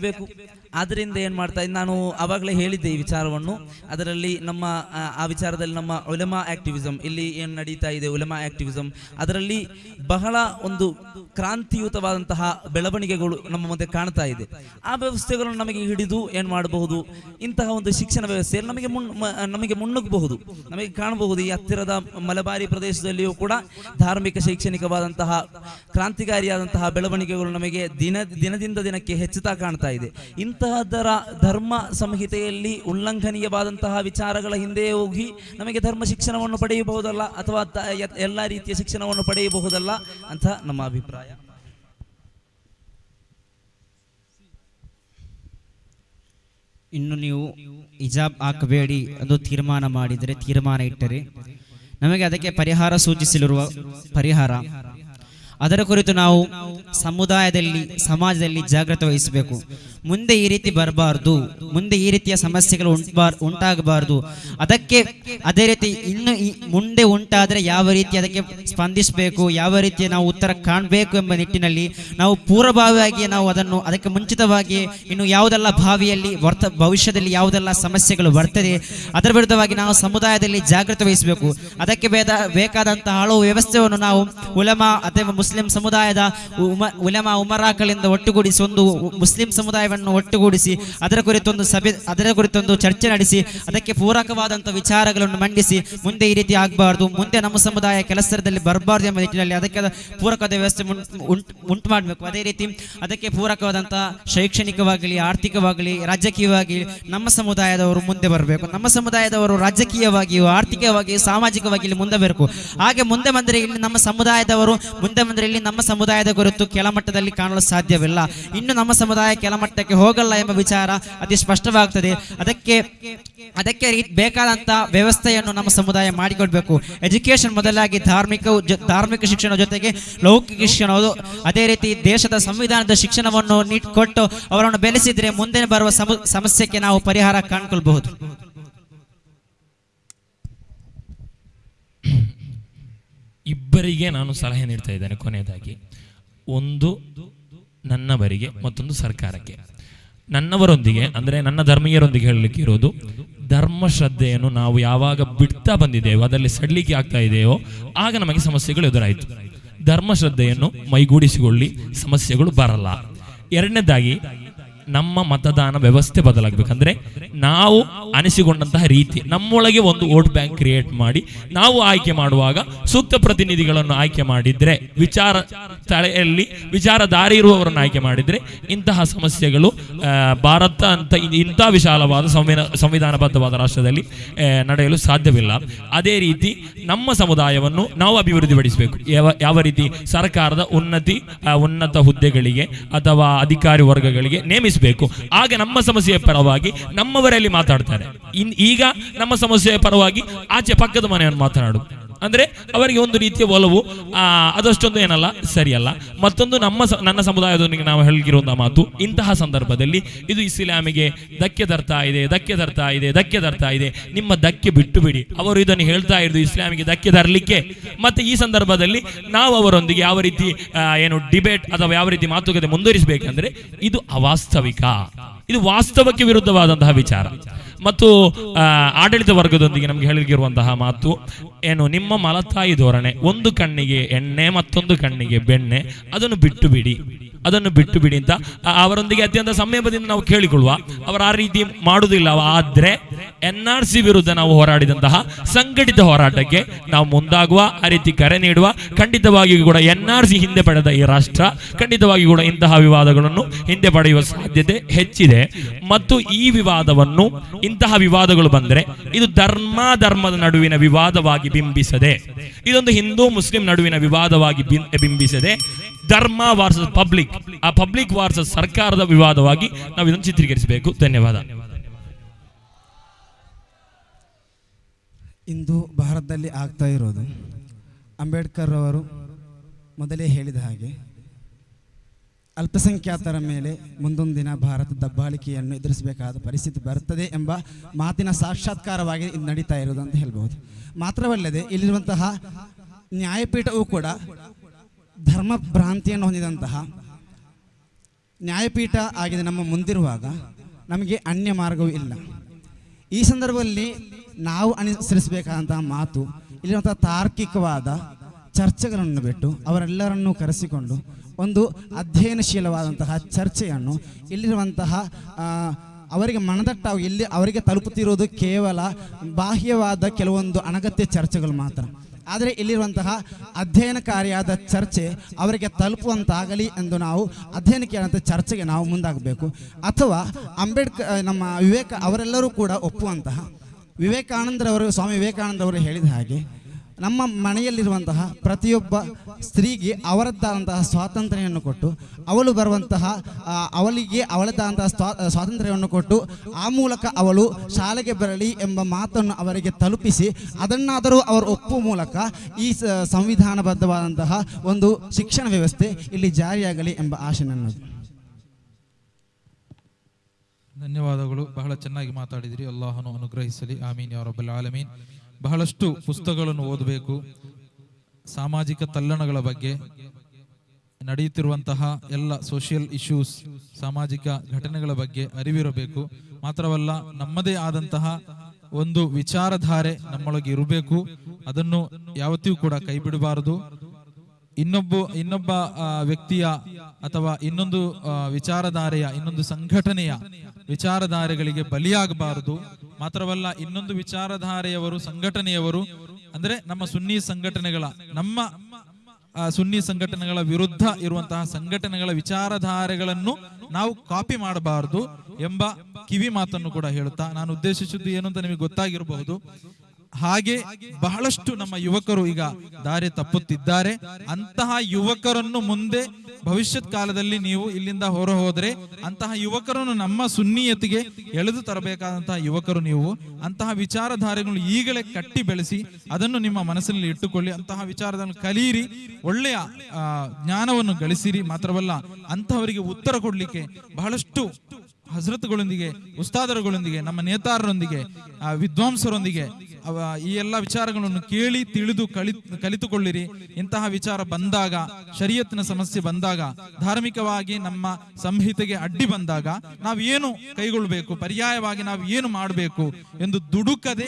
ಬೇಕು ಏನು ಮಾಡ್ತಾ ನಾನು ಆವಾಗಲೇ ಹೇಳಿದ್ದೆ ಈ ವಿಚಾರವನ್ನು. ಅದರಲ್ಲಿ ನಮ್ಮ ಆ, ವಿಚಾರದಲ್ಲಿ ನಮ್ಮ ಉಲಮಾ ಆಕ್ಟಿವಿಸಂ ಇಲ್ಲಿ ಏನು ನಡೀತಾ ಇದೆ ಉಲಮಾ ಆಕ್ಟಿವಿಸಂ. ಅದರಲ್ಲಿ ಬಹಳ ಒಂದು ಕ್ರಾಂತಿಯುತವಾದಂತಹ ಬೆಳವಣಿಗೆಗಳು ನಮ್ಮ ಮುಂದೆ ಕಾಣ್ತಾ ಇದೆ. ಆ ವ್ಯವಸ್ಥೆ ವ್ಯವಸ್ಥೆಗಳನ್ನು ನಮಗೆ ಹಿಡಿದು ಏನು ಮಾಡಬಹುದು? ಇಂತಹ ಒಂದು ಶಿಕ್ಷಣ ವ್ಯವಸ್ಥೆಯಲ್ಲಿ ನಮಗೆ ನಮಗೆ ಮುನ್ನುಗ್ಗಬಹುದು ನಮಗೆ ಕಾಣಬಹುದು ಈ ಹತ್ತಿರದ ಮಲಬಾರಿ ಪ್ರದೇಶದಲ್ಲಿಯೂ ಕೂಡ ಧಾರ್ಮಿಕ ಶೈಕ್ಷಣಿಕವಾದಂತಹ ಕ್ರಾಂತಿಕಾರಿಯಾದಂತಹ ಬೆಳವಣಿಗೆಗಳು ನಮಗೆ ದಿನ ದಿನದಿಂದ ದಿನಕ್ಕೆ ಹೆಚ್ಚುತ್ತಾ ಕಾಣ್ತಾ ಇದೆ. ಇಂತಹದರ ಧರ್ಮ ಸಂಹಿತೆಯಲ್ಲಿ ಉಲ್ಲಂಘನೀಯವಾದಂತಹ ವಿಚಾರಗಳ ಹಿಂದೆ ಹೋಗಿ ನಮಗೆ ಧರ್ಮ ಶಿಕ್ಷಣವನ್ನು ಪಡೆಯಬಹುದಲ್ಲ ಅಥವಾ ಎಲ್ಲ ರೀತಿಯ ಶಿಕ್ಷಣವನ್ನು ಪಡೆಯಬಹುದಲ್ಲ ಅಂತ ನಮ್ಮ ಅಭಿಪ್ರಾಯ. ಇನ್ನು ನೀವು ಹಿಜಾಬ್ ಹಾಕಬೇಡಿ ಅದು ತೀರ್ಮಾನ ಮಾಡಿದರೆ ತೀರ್ಮಾನ ಇಟ್ಟರೆ ನಮಗೆ ಅದಕ್ಕೆ ಪರಿಹಾರ ಸೂಚಿಸಲಿರುವ ಪರಿಹಾರ. ಅದರ ಕುರಿತು ನಾವು ಸಮುದಾಯದಲ್ಲಿ, ಸಮಾಜದಲ್ಲಿ ಜಾಗೃತಿ ವಹಿಸಬೇಕು ಮುಂದೆ ಈ ರೀತಿ ಬರಬಾರ್ದು, ಮುಂದೆ ಈ ರೀತಿಯ ಸಮಸ್ಯೆಗಳು ಉಂಟ್ಬಾರ್ ಉಂಟಾಗಬಾರ್ದು. ಅದಕ್ಕೆ ಅದೇ ರೀತಿ ಇನ್ನು ಮುಂದೆ ಉಂಟಾದರೆ ಯಾವ ರೀತಿ ಅದಕ್ಕೆ ಸ್ಪಂದಿಸಬೇಕು, ಯಾವ ರೀತಿ ನಾವು ಉತ್ತರ ಕಾಣಬೇಕು ಎಂಬ ನಿಟ್ಟಿನಲ್ಲಿ ನಾವು ಪೂರ್ವಭಾವಿಯಾಗಿ ನಾವು ಅದನ್ನು ಅದಕ್ಕೆ ಮುಂಚಿತವಾಗಿ ಇನ್ನು ಯಾವುದೆಲ್ಲ ಭಾವಿಯಲ್ಲಿ ವರ್ತ, ಭವಿಷ್ಯದಲ್ಲಿ ಯಾವುದೆಲ್ಲ ಸಮಸ್ಯೆಗಳು ಬರ್ತದೆ, ಅದರ ವಿರುದ್ಧವಾಗಿ ನಾವು ಸಮುದಾಯದಲ್ಲಿ ಜಾಗೃತಿ ವಹಿಸಬೇಕು. ಅದಕ್ಕೆ ಬೇದ ಬೇಕಾದಂತಹ ಹಲವು ವ್ಯವಸ್ಥೆಯನ್ನು ನಾವು ಉಲಮಾ ಅಥವಾ ಮುಸ್ಲಿಂ ಸಮುದಾಯದ ಉಮ, ಉಲಮಾ ಉಮರಾಕಳಿಂದ ಒಟ್ಟುಗೂಡಿಸಿ ಒಂದು ಮುಸ್ಲಿಂ ಸಮುದಾಯವನ್ನು ಒಟ್ಟುಗೂಡಿಸಿ, ಅದರ ಕುರಿತೊಂದು ಸಭೆ, ಅದರ ಕುರಿತೊಂದು ಚರ್ಚೆ ನಡೆಸಿ, ಅದಕ್ಕೆ ಪೂರಕವಾದಂತಹ ವಿಚಾರಗಳನ್ನು ಮಂಡಿಸಿ, ಮುಂದೆ ಈ ರೀತಿ ಆಗಬಾರ್ದು, ಮುಂದೆ ನಮ್ಮ ಸಮುದಾಯ ಕೆಲಸದಲ್ಲಿ ಬರಬಾರ್ದು ಎಂಬ ನಿಟ್ಟಿನಲ್ಲಿ ಅದಕ್ಕೆ ಪೂರಕವಾದ ವ್ಯವಸ್ಥೆ ಉಂಟು ಮಾಡಬೇಕು ಅದೇ ರೀತಿ ಅದಕ್ಕೆ ಪೂರಕವಾದಂತಹ ಶೈಕ್ಷಣಿಕವಾಗಲಿ, ಆರ್ಥಿಕವಾಗಲಿ ರಾಜಕೀಯವಾಗಿ ನಮ್ಮ ಸಮುದಾಯದವರು ಮುಂದೆ ಬರಬೇಕು. ನಮ್ಮ ಸಮುದಾಯದವರು ರಾಜಕೀಯವಾಗಿಯೂ, ಆರ್ಥಿಕವಾಗಿಯೂ ಸಾಮಾಜಿಕವಾಗಿ ಮುಂದೆ ಬರಬೇಕು. ಹಾಗೆ ಮುಂದೆ ಬಂದರೆ ಇಲ್ಲಿ ನಮ್ಮ ಸಮುದಾಯದವರು, ಮುಂದೆ ಬಂದರೆ ಇಲ್ಲಿ ನಮ್ಮ ಸಮುದಾಯದ ಕುರಿತು ಕೆಳಮಟ್ಟದಲ್ಲಿ ಕಾಣಲು ಸಾಧ್ಯವಿಲ್ಲ. ಇನ್ನು ನಮ್ಮ ಸಮುದಾಯ ಕೆಳಮಟ್ಟಕ್ಕೆ ಹೋಗಲ್ಲ ಎಂಬ ವಿಚಾರ ಅತಿ ಸ್ಪಷ್ಟವಾಗ್ತದೆ. ಅದಕ್ಕೆ ಅದಕ್ಕೆ ಬೇಕಾದಂತ ವ್ಯವಸ್ಥೆಯನ್ನು ನಮ್ಮ ಸಮುದಾಯ ಮಾಡಿಕೊಡ್ಬೇಕು. ಎಜುಕೇಶನ್ ಮೊದಲಾಗಿ ಧಾರ್ಮಿಕ ಧಾರ್ಮಿಕ ಶಿಕ್ಷಣ ಜೊತೆಗೆ ಲೌಕಿಕ ಶಿಕ್ಷಣ ಅದು- ರೀತಿ ದೇಶದ ಸಂವಿಧಾನದ ಶಿಕ್ಷಣವನ್ನು ಕೊಟ್ಟು ಅವರನ್ನು ಬೆಳೆಸಿದ್ರೆ ಮುಂದೆ ಬರುವ ಸಮ- ಸಮಸ್ಯೆಗೆ ನಾವು ಪರಿಹಾರ ಕಾಣ್ಕೊಳ್ಬಹುದು. ಇಬ್ಬರಿಗೆ ನಾನು ಸಲಹೆ ನೀಡ್ತಾ ಇದ್ದೇನೆ ಕೊನೆಯದಾಗಿ. ಒಂದು ನನ್ನವರಿಗೆ, ಮತ್ತೊಂದು ಸರ್ಕಾರಕ್ಕೆ. ನನ್ನವರೊಂದಿಗೆ, ಅಂದರೆ ನನ್ನ ಧರ್ಮೀಯರೊಂದಿಗೆ ಹೇಳಲಿಕ್ಕೆ ಇರೋದು, ಧರ್ಮ ಶ್ರದ್ಧೆಯನ್ನು ನಾವು ಯಾವಾಗ ಬಿಡ್ತಾ ಬಂದಿದ್ದೇವೋ, ಅದರಲ್ಲಿ ಸಡ್ಲಿಕ್ಕೆ ಆಗ್ತಾ ಇದೆಯೋ, ಆಗ ನಮಗೆ ಸಮಸ್ಯೆಗಳು ಎದುರಾಯಿತು. ಧರ್ಮ ಶ್ರದ್ಧೆಯನ್ನು ಮೈಗೂಡಿಸಿಕೊಳ್ಳಿ, ಸಮಸ್ಯೆಗಳು ಬರಲ್ಲ. ಎರಡನೇದಾಗಿ ನಮ್ಮ ಮತದಾನ ವ್ಯವಸ್ಥೆ ಬದಲಾಗಬೇಕಂದ್ರೆ ನಾವು ಅನಿಸಿಕೊಂಡಂತಹ ರೀತಿ, ನಮ್ಮೊಳಗೆ ಒಂದು ವೋಟ್ ಬ್ಯಾಂಕ್ ಕ್ರಿಯೇಟ್ ಮಾಡಿ, ನಾವು ಆಯ್ಕೆ ಮಾಡುವಾಗ ಸೂಕ್ತ ಪ್ರತಿನಿಧಿಗಳನ್ನು ಆಯ್ಕೆ ಮಾಡಿದ್ರೆ, ವಿಚಾರ ತಲೆಯಲ್ಲಿ ವಿಚಾರಧಾರೆ ಇರುವವರನ್ನು ಆಯ್ಕೆ ಮಾಡಿದ್ರೆ ಇಂತಹ ಸಮಸ್ಯೆಗಳು ಭಾರತ ಅಂತ ಇಂತಹ ವಿಶಾಲವಾದ ಸಂವಿಧಾನ ಸಂವಿಧಾನಬದ್ಧವಾದ ರಾಷ್ಟ್ರದಲ್ಲಿ ನಡೆಯಲು ಸಾಧ್ಯವಿಲ್ಲ. ಅದೇ ರೀತಿ ನಮ್ಮ ಸಮುದಾಯವನ್ನು ನಾವು ಅಭಿವೃದ್ಧಿಪಡಿಸಬೇಕು. ಯಾವ ಯಾವ ರೀತಿ ಸರ್ಕಾರದ ಉನ್ನತಿ ಉನ್ನತ ಹುದ್ದೆಗಳಿಗೆ ಅಥವಾ ಅಧಿಕಾರಿ ವರ್ಗಗಳಿಗೆ ನೇಮಿಸಬೇಕು ಆಗ ನಮ್ಮ ಸಮಸ್ಯೆಯ ಪರವಾಗಿ ನಮ್ಮವರಲ್ಲಿ ಮಾತಾಡ್ತಾರೆ. ಈಗ ನಮ್ಮ ಸಮಸ್ಯೆಯ ಪರವಾಗಿ ಆಚೆ ಪಕ್ಕದ ಮನೆಯನ್ನು ಮಾತನಾಡು ಅಂದ್ರೆ ಅವರಿಗೆ ಒಂದು ರೀತಿಯ ಒಲವು ಅದಷ್ಟೊಂದು ಏನಲ್ಲ, ಸರಿಯಲ್ಲ. ಮತ್ತೊಂದು ನಮ್ಮ ನನ್ನ ಸಮುದಾಯದೊಂದಿಗೆ ನಾವು ಹೇಳಿರುವಂತಹ ಮಾತು, ಇಂತಹ ಸಂದರ್ಭದಲ್ಲಿ ಇದು ಇಸ್ಲಾಮಿಗೆ ಧಕ್ಕೆ ತರ್ತಾ ಇದೆ, ಧಕ್ಕೆ ತರ್ತಾ ಇದೆ, ಧಕ್ಕೆ ತರ್ತಾ ಇದೆ. ನಿಮ್ಮ ಧಕ್ಕೆ ಬಿಟ್ಟು ಬಿಡಿ. ಅವರು ಇದನ್ನು ಹೇಳ್ತಾ ಇರೋದು ಇಸ್ಲಾಮಿಗೆ ಧಕ್ಕೆ ತರಲಿಕ್ಕೆ. ಮತ್ತೆ ಈ ಸಂದರ್ಭದಲ್ಲಿ ನಾವು ಅವರೊಂದಿಗೆ ಯಾವ ರೀತಿ ಏನು ಡಿಬೇಟ್ ಅಥವಾ ಯಾವ ರೀತಿ ಮಾತುಕತೆ ಮುಂದುವರಿಸಬೇಕಂದ್ರೆ ಇದು ಅವಾಸ್ತವಿಕ. ಇದು ವಾಸ್ತವಕ್ಕೆ ವಿರುದ್ಧವಾದಂತಹ ವಿಚಾರ. ಮತ್ತು ಆಡಳಿತ ವರ್ಗದೊಂದಿಗೆ ನಮಗೆ ಹೇಳಿರುವಂತಹ ಮಾತು, ಏನು, ನಿಮ್ಮ ಮಲತಾಯಿ ಧೋರಣೆ, ಒಂದು ಕಣ್ಣಿಗೆ ಎಣ್ಣೆ ಮತ್ತೊಂದು ಕಣ್ಣಿಗೆ ಬೆಣ್ಣೆ, ಅದನ್ನು ಬಿಟ್ಟು ಬಿಡಿ. ಅದನ್ನು ಬಿಟ್ಟು ಬಿಡಿ ಅಂತ. ಅವರೊಂದಿಗೆ ಅತ್ಯಂತ ಸಂಯಮದಿಂದ ನಾವು ಕೇಳಿಕೊಳ್ಳುವ. ಅವರು ಆ ರೀತಿ ಮಾಡುವುದಿಲ್ಲ. ಆದ್ರೆ ಎನ್ ಆರ್ ಸಿ ವಿರುದ್ಧ ನಾವು ಹೋರಾಡಿದಂತಹ ಸಂಘಟಿತ ಹೋರಾಟಕ್ಕೆ ನಾವು ಮುಂದಾಗುವ, ಆ ರೀತಿ ಕರೆ ನೀಡುವ, ಖಂಡಿತವಾಗಿಯೂ ಕೂಡ ಎನ್ ಆರ್ ಸಿ ಹಿಂದೆ ಪಡೆದ ಈ ರಾಷ್ಟ್ರ ಖಂಡಿತವಾಗಿ ಕೂಡ ಇಂತಹ ವಿವಾದಗಳನ್ನು ಹಿಂದೆ ಪಡೆಯುವ ಸಾಧ್ಯತೆ ಹೆಚ್ಚಿದೆ. ಮತ್ತು ಈ ವಿವಾದವನ್ನು ಇಂತಹ ವಿವಾದಗಳು ಬಂದರೆ ಇದು ಧರ್ಮ ಧರ್ಮದ ನಡುವಿನ ವಿವಾದವಾಗಿ ಬಿಂಬಿಸದೆ, ಇದೊಂದು ಹಿಂದೂ ಮುಸ್ಲಿಂ ನಡುವಿನ ವಿವಾದವಾಗಿ ಬಿಂಬಿಸದೆ, ಧರ್ಮ ವರ್ಸಸ್ ಪಬ್ಲಿಕ್ ಆ ಪಬ್ಲಿಕ್ ವಾರ್ಸ್ ಸರ್ಕಾರದ ವಿವಾದವಾಗಿ ನಾವು ಇದನ್ನು ಚಿತ್ರೀಕರಿಸಬೇಕು. ಧನ್ಯವಾದ. ಇಂದು ಭಾರತದಲ್ಲಿ ಆಗ್ತಾ ಇರೋದು ಅಂಬೇಡ್ಕರ್ ಅವರು ಮೊದಲೇ ಹೇಳಿದ ಹಾಗೆ ಅಲ್ಪಸಂಖ್ಯಾತರ ಮೇಲೆ ಮುಂದೊಂದು ದಿನ ಭಾರತ ದಬ್ಬಾಳಿಕೆಯನ್ನು ಎದುರಿಸಬೇಕಾದ ಪರಿಸ್ಥಿತಿ ಬರುತ್ತದೆ ಎಂಬ ಮಾತಿನ ಸಾಕ್ಷಾತ್ಕಾರವಾಗಿ ಇದು ನಡೀತಾ ಇರೋದು ಅಂತ ಹೇಳ್ಬೋದು ಮಾತ್ರವಲ್ಲದೆ ಇಲ್ಲಿರುವಂತಹ ನ್ಯಾಯಪೀಠವೂ ಕೂಡ ಧರ್ಮ ಭ್ರಾಂತಿಯನ್ನು ಹೊಂದಿದಂತಹ ನ್ಯಾಯಪೀಠ ಆಗಿದೆ ನಮ್ಮ ಮುಂದಿರುವಾಗ, ನಮಗೆ ಅನ್ಯ ಮಾರ್ಗವೂ ಇಲ್ಲ. ಈ ಸಂದರ್ಭದಲ್ಲಿ ನಾವು ಅನುಸರಿಸಬೇಕಾದಂತಹ ಮಾತು, ಇಲ್ಲಿರುವಂತಹ ತಾರ್ಕಿಕವಾದ ಚರ್ಚೆಗಳನ್ನು ಬಿಟ್ಟು ಅವರೆಲ್ಲರನ್ನೂ ಕರೆಸಿಕೊಂಡು ಒಂದು ಅಧ್ಯಯನಶೀಲವಾದಂತಹ ಚರ್ಚೆಯನ್ನು ಇಲ್ಲಿರುವಂತಹ ಅವರಿಗೆ ಮನದಟ್ಟಾಗಿ ಇಲ್ಲಿ ಅವರಿಗೆ ತಲುಪುತ್ತಿರುವುದು ಕೇವಲ ಬಾಹ್ಯವಾದ ಕೆಲವೊಂದು ಅನಗತ್ಯ ಚರ್ಚೆಗಳು ಮಾತ್ರ. ಆದರೆ ಇಲ್ಲಿರುವಂತಹ ಅಧ್ಯಯನಕಾರಿಯಾದ ಚರ್ಚೆ ಅವರಿಗೆ ತಲುಪುವಂತಾಗಲಿ ಎಂದು ನಾವು ಅಧ್ಯಯನಕ್ಕೆ ಆದಂಥ ಚರ್ಚೆಗೆ ನಾವು ಮುಂದಾಗಬೇಕು. ಅಥವಾ ಅಂಬೇಡ್ಕರ್ ನಮ್ಮ ವಿವೇಕ ಅವರೆಲ್ಲರೂ ಕೂಡ ಒಪ್ಪುವಂತಹ. ವಿವೇಕಾನಂದರವರು, ಸ್ವಾಮಿ ವಿವೇಕಾನಂದರವರು ಹೇಳಿದ ಹಾಗೆ ನಮ್ಮ ಮನೆಯಲ್ಲಿರುವಂತಹ ಪ್ರತಿಯೊಬ್ಬ ಸ್ತ್ರೀಗೆ ಅವರದ್ದಾದಂತಹ ಸ್ವಾತಂತ್ರ್ಯವನ್ನು ಕೊಟ್ಟು, ಅವಳು ಬರುವಂತಹ ಅವಳಿಗೆ ಅವಳದ್ದಾದಂತಹ ಸ್ವಾ ಸ್ವಾತಂತ್ರ್ಯವನ್ನು ಕೊಟ್ಟು, ಆ ಮೂಲಕ ಅವಳು ಶಾಲೆಗೆ ಬರಲಿ ಎಂಬ ಮಾತನ್ನು ಅವರಿಗೆ ತಲುಪಿಸಿ, ಅದನ್ನಾದರೂ ಅವರು ಒಪ್ಪುವ ಮೂಲಕ ಈ ಸಂವಿಧಾನಬದ್ಧವಾದಂತಹ ಒಂದು ಶಿಕ್ಷಣ ವ್ಯವಸ್ಥೆ ಇಲ್ಲಿ ಜಾರಿಯಾಗಲಿ ಎಂಬ ಆಶೆ ನನ್ನದು. ಧನ್ಯವಾದಗಳು. ಬಹಳ ಚೆನ್ನಾಗಿ ಮಾತಾಡಿದಿರಿ. ಅಲ್ಲಾಹನು ಅನುಗ್ರಹಿಸಲಿ. ಆಮೀನ್ ಯಾರೊಬ್ಬಲ್ ಆಲಮೀನ್. ಬಹಳಷ್ಟು ಪುಸ್ತಕಗಳನ್ನು ಓದಬೇಕು. ಸಾಮಾಜಿಕ ತಲ್ಲಣಗಳ ಬಗ್ಗೆ ನಡೆಯುತ್ತಿರುವಂತಹ ಎಲ್ಲ ಸೋಷಿಯಲ್ ಇಶ್ಯೂಸ್ ಸಾಮಾಜಿಕ ಘಟನೆಗಳ ಬಗ್ಗೆ ಅರಿವಿರಬೇಕು. ಮಾತ್ರವಲ್ಲ, ನಮ್ಮದೇ ಆದಂತಹ ಒಂದು ವಿಚಾರಧಾರೆ ನಮ್ಮೊಳಗೆ ಇರಬೇಕು. ಅದನ್ನು ಯಾವತ್ತಿಗೂ ಕೂಡ ಕೈ ಬಿಡಬಾರದು. ಇನ್ನೊಬ್ಬ ಇನ್ನೊಬ್ಬ ವ್ಯಕ್ತಿಯ ಅಥವಾ ಇನ್ನೊಂದು ವಿಚಾರಧಾರೆಯ, ಇನ್ನೊಂದು ಸಂಘಟನೆಯ ವಿಚಾರಧಾರೆಗಳಿಗೆ ಬಲಿಯಾಗಬಾರದು. ಮಾತ್ರವಲ್ಲ, ಇನ್ನೊಂದು ವಿಚಾರಧಾರೆಯವರು, ಸಂಘಟನೆಯವರು, ಅಂದ್ರೆ ನಮ್ಮ ಸುನ್ನಿ ಸಂಘಟನೆಗಳ, ನಮ್ಮ ಸುನ್ನಿ ಸಂಘಟನೆಗಳ ವಿರುದ್ಧ ಇರುವಂತಹ ಸಂಘಟನೆಗಳ ವಿಚಾರಧಾರೆಗಳನ್ನು ನಾವು ಕಾಪಿ ಮಾಡಬಾರದು ಎಂಬ ಕಿವಿ ಮಾತನ್ನು ಕೂಡ ಹೇಳುತ್ತಾ, ನಾನು ಉದ್ದೇಶಿಸಿದ್ದು ಏನು ಅಂತ ನಿಮಗೆ ಗೊತ್ತಾಗಿರಬಹುದು. ಹಾಗೆ ಬಹಳಷ್ಟು ನಮ್ಮ ಯುವಕರು ಈಗ ದಾರಿ ತಪ್ಪುತ್ತಿದ್ದಾರೆ. ಅಂತಹ ಯುವಕರನ್ನು ಮುಂದೆ ಭವಿಷ್ಯತ್ ಕಾಲದಲ್ಲಿ ನೀವು ಇಲ್ಲಿಂದ ಹೊರ ಹೋದ್ರೆ ಅಂತಹ ಯುವಕರನ್ನು ನಮ್ಮ ಸುನ್ನಿಯತಿಗೆ ಎಳೆದು ತರಬೇಕಾದಂತಹ ಯುವಕರು ನೀವು. ಅಂತಹ ವಿಚಾರಧಾರೆಗಳು ಈಗಲೇ ಕಟ್ಟಿ ಬೆಳೆಸಿ ಅದನ್ನು ನಿಮ್ಮ ಮನಸ್ಸಿನಲ್ಲಿ ಇಟ್ಟುಕೊಳ್ಳಿ. ಅಂತಹ ವಿಚಾರಗಳನ್ನು ಕಲಿಯಿರಿ ಒಳ್ಳೆಯ ಜ್ಞಾನವನ್ನು ಗಳಿಸಿರಿ. ಮಾತ್ರವಲ್ಲ ಅಂತಹವರಿಗೆ ಉತ್ತರ ಕೊಡಲಿಕ್ಕೆ ಬಹಳಷ್ಟು ಹಜರತ್ಗಳೊಂದಿಗೆ, ಉಸ್ತಾದರುಗಳೊಂದಿಗೆ, ನಮ್ಮ ನೇತಾರರೊಂದಿಗೆ ವಿದ್ವಾಂಸರೊಂದಿಗೆ ಈ ಎಲ್ಲ ವಿಚಾರಗಳನ್ನು ಕೇಳಿ ತಿಳಿದು ಕಲಿ ಕಲಿತುಕೊಳ್ಳಿರಿ. ಇಂತಹ ವಿಚಾರ ಬಂದಾಗ ಶರೀಯತ್ನ ಸಮಸ್ಯೆ ಬಂದಾಗ, ಧಾರ್ಮಿಕವಾಗಿ ನಮ್ಮ ಸಂಹಿತೆಗೆ ಅಡ್ಡಿ ಬಂದಾಗ ನಾವು ಏನು ಕೈಗೊಳ್ಳಬೇಕು ಪರ್ಯಾಯವಾಗಿ ನಾವು ಏನು ಮಾಡಬೇಕು ಎಂದು ದುಡುಕದೆ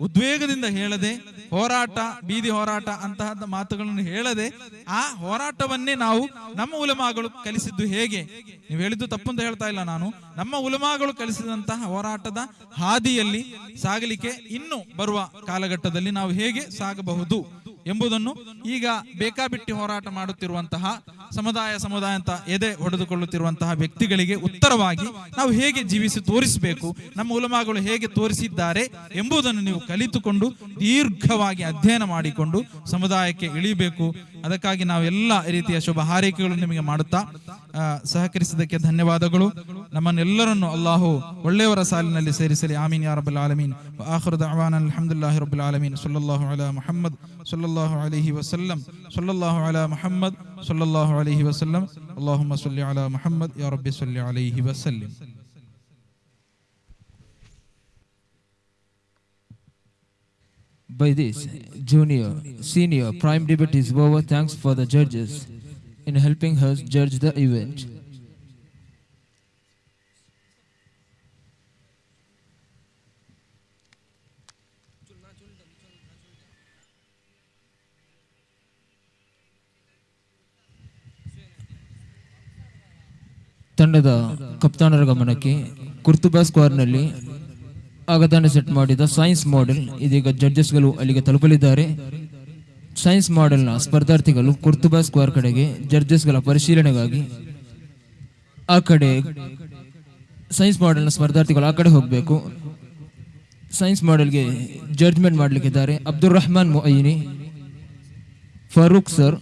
ಉದ್ವೇಗದಿಂದ ಹೇಳದೆ, ಹೋರಾಟ, ಬೀದಿ ಹೋರಾಟ ಅಂತಹ ಮಾತುಗಳನ್ನು ಹೇಳದೆ, ಆ ಹೋರಾಟವನ್ನೇ ನಾವು ನಮ್ಮ ಉಲಮಾಗಳು ಕಲಿಸಿದ್ದು ಹೇಗೆ? ನೀವು ಹೇಳಿದ್ದು ತಪ್ಪು ಅಂತ ಹೇಳ್ತಾ ಇಲ್ಲ ನಾನು. ನಮ್ಮ ಉಲಮಾಗಳು ಕಲಿಸಿದಂತಹ ಹೋರಾಟದ ಹಾದಿಯಲ್ಲಿ ಸಾಗಲಿಕ್ಕೆ ಇನ್ನು ಬರುವ ಕಾಲಘಟ್ಟದಲ್ಲಿ ನಾವು ಹೇಗೆ ಸಾಗಬಹುದು? ಎಂಬುದನ್ನು ಈಗ ಬೇಕಾಬಿಟ್ಟಿ ಹೋರಾಟ ಮಾಡುತ್ತಿರುವಂತಹ ಸಮುದಾಯ ಸಮುದಾಯ ಅಂತ ಎದೆ ಹೊಡೆದುಕೊಳ್ಳುತ್ತಿರುವಂತಹ ವ್ಯಕ್ತಿಗಳಿಗೆ ಉತ್ತರವಾಗಿ ನಾವು ಹೇಗೆ ಜೀವಿಸಿ ತೋರಿಸಬೇಕು, ನಮ್ಮ ಉಲಮಾಗಳು ಹೇಗೆ ತೋರಿಸಿದ್ದಾರೆ ಎಂಬುದನ್ನು ನೀವು ಕಲಿತುಕೊಂಡು ದೀರ್ಘವಾಗಿ ಅಧ್ಯಯನ ಮಾಡಿಕೊಂಡು ಸಮುದಾಯಕ್ಕೆ ಇಳಿಬೇಕು. ಅದಕ್ಕಾಗಿ ನಾವೆಲ್ಲ ರೀತಿಯ ಶುಭ ಹಾರೈಕೆಗಳು ನಿಮಗೆ ಮಾಡುತ್ತಾ ಸಹಕರಿಸಿದ್ದಕ್ಕೆ ಧನ್ಯವಾದಗಳು. ನಮ್ಮನ್ನೆಲ್ಲರನ್ನು ಅಲ್ಲಾಹು ಒಳ್ಳೆಯವರ ಸಾಲಿನಲ್ಲಿ ಸೇರಿಸಲಿ ಆಮೀನ್ ಯಾ ರಬ್ಬಲ್ ಆಲಮೀನ್ ಆಖಿರು ದಅವಾನ ಅಲ್ಹಮ್ದುಲಿಲ್ಲಾಹಿ ರಬ್ಬಲ್ ಆಲಮೀನ್ ಸಲ್ಲಲ್ಲಾಹು ಅಲಾ ಮುಹಮ್ಮದ್ ಸಲ್ಲಲ್ಲಾಹು ಅಲೈಹಿ ವಸಲ್ಲಂ ಸಲ್ಲಲ್ಲಾಹು ಅಲಾ ಮುಹಮ್ಮದ್ ಸಲ್ಲಲ್ಲಾಹು ಅಲೈಹಿ ವಸಲ್ಲಂ ಅಲ್ಲಾಹುಮ್ಮ ಸಲ್ಲಿ ಅಲಾ ಮುಹಮ್ಮದ್ ಯಾ ರಬ್ಬಿ ಸಲ್ಲಿ ಅಲೈಹಿ ವಸಲ್ಲಿಂ By this, junior, senior, prime debate is over. Thanks for the judges in helping us judge the event. ತಂಡದ ಕಪ್ತಾನರ ಗಮನಕ್ಕೆ ಕುರ್ತುಬಾ ಸ್ಕ್ವಾರ್ನಲ್ಲಿ ಆಗತಾನೆ ಸೆಟ್ ಮಾಡಿದ ಸೈನ್ಸ್ ಮಾಡೆಲ್. ಇದೀಗ ಜಡ್ಜಸ್ಗಳು ಅಲ್ಲಿಗೆ ತಲುಪಲಿದ್ದಾರೆ. ಸೈನ್ಸ್ ಮಾಡೆಲ್ನ ಸ್ಪರ್ಧಾರ್ಥಿಗಳು ಕುರ್ತುಬಾ ಸ್ಕ್ವಾರ್ ಕಡೆಗೆ ಜಡ್ಜಸ್ಗಳ ಪರಿಶೀಲನೆಗಾಗಿ ಆ ಕಡೆ ಸೈನ್ಸ್ ಮಾಡೆಲ್ನ ಸ್ಪರ್ಧಾರ್ಥಿಗಳು ಆ ಕಡೆ ಹೋಗಬೇಕು. ಸೈನ್ಸ್ ಮಾಡೆಲ್ಗೆ ಜಡ್ಜ್ಮೆಂಟ್ ಮಾಡಲಿಕ್ಕಿದ್ದಾರೆ ಅಬ್ದುಲ್ ರಹಮಾನ್ ಮೊಯಿನಿ ಫಾರೂಕ್ ಸರ್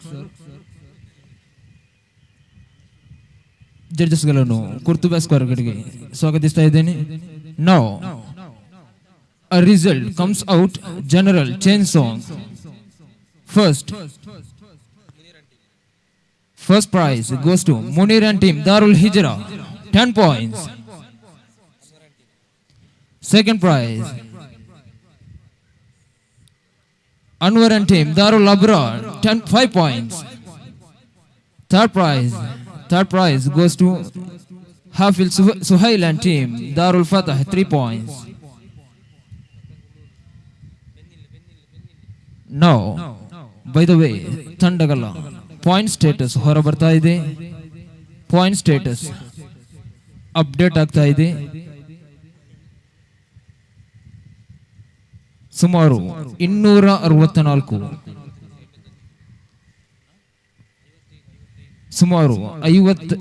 ಜಡ್ಜಸ್ಗಳನ್ನು ಕುರ್ತುಬಾ ಸ್ಕ್ವೇರ್ ಕಡೆಗೆ ಸ್ವಾಗತಿಸ್ತಾ ಇದ್ದೇನೆ ನಾವು a result comes out general chain song first first prize goes to munir and team darul hijra 10 points second prize anwar and team darul abrar 10 5 points third prize third prize goes to hafil Suh- suhail and team darul fatah 3 points Now, by the way ತಂಡಗಳ point status ಹೊರ ಬರ್ತಾ ಇದೆ point status update ಆಗ್ತಾ ಇದೆ ಸುಮಾರು ಇನ್ನೂರ ಅರವತ್ತ ನಾಲ್ಕು ಸುಮಾರು ಐವತ್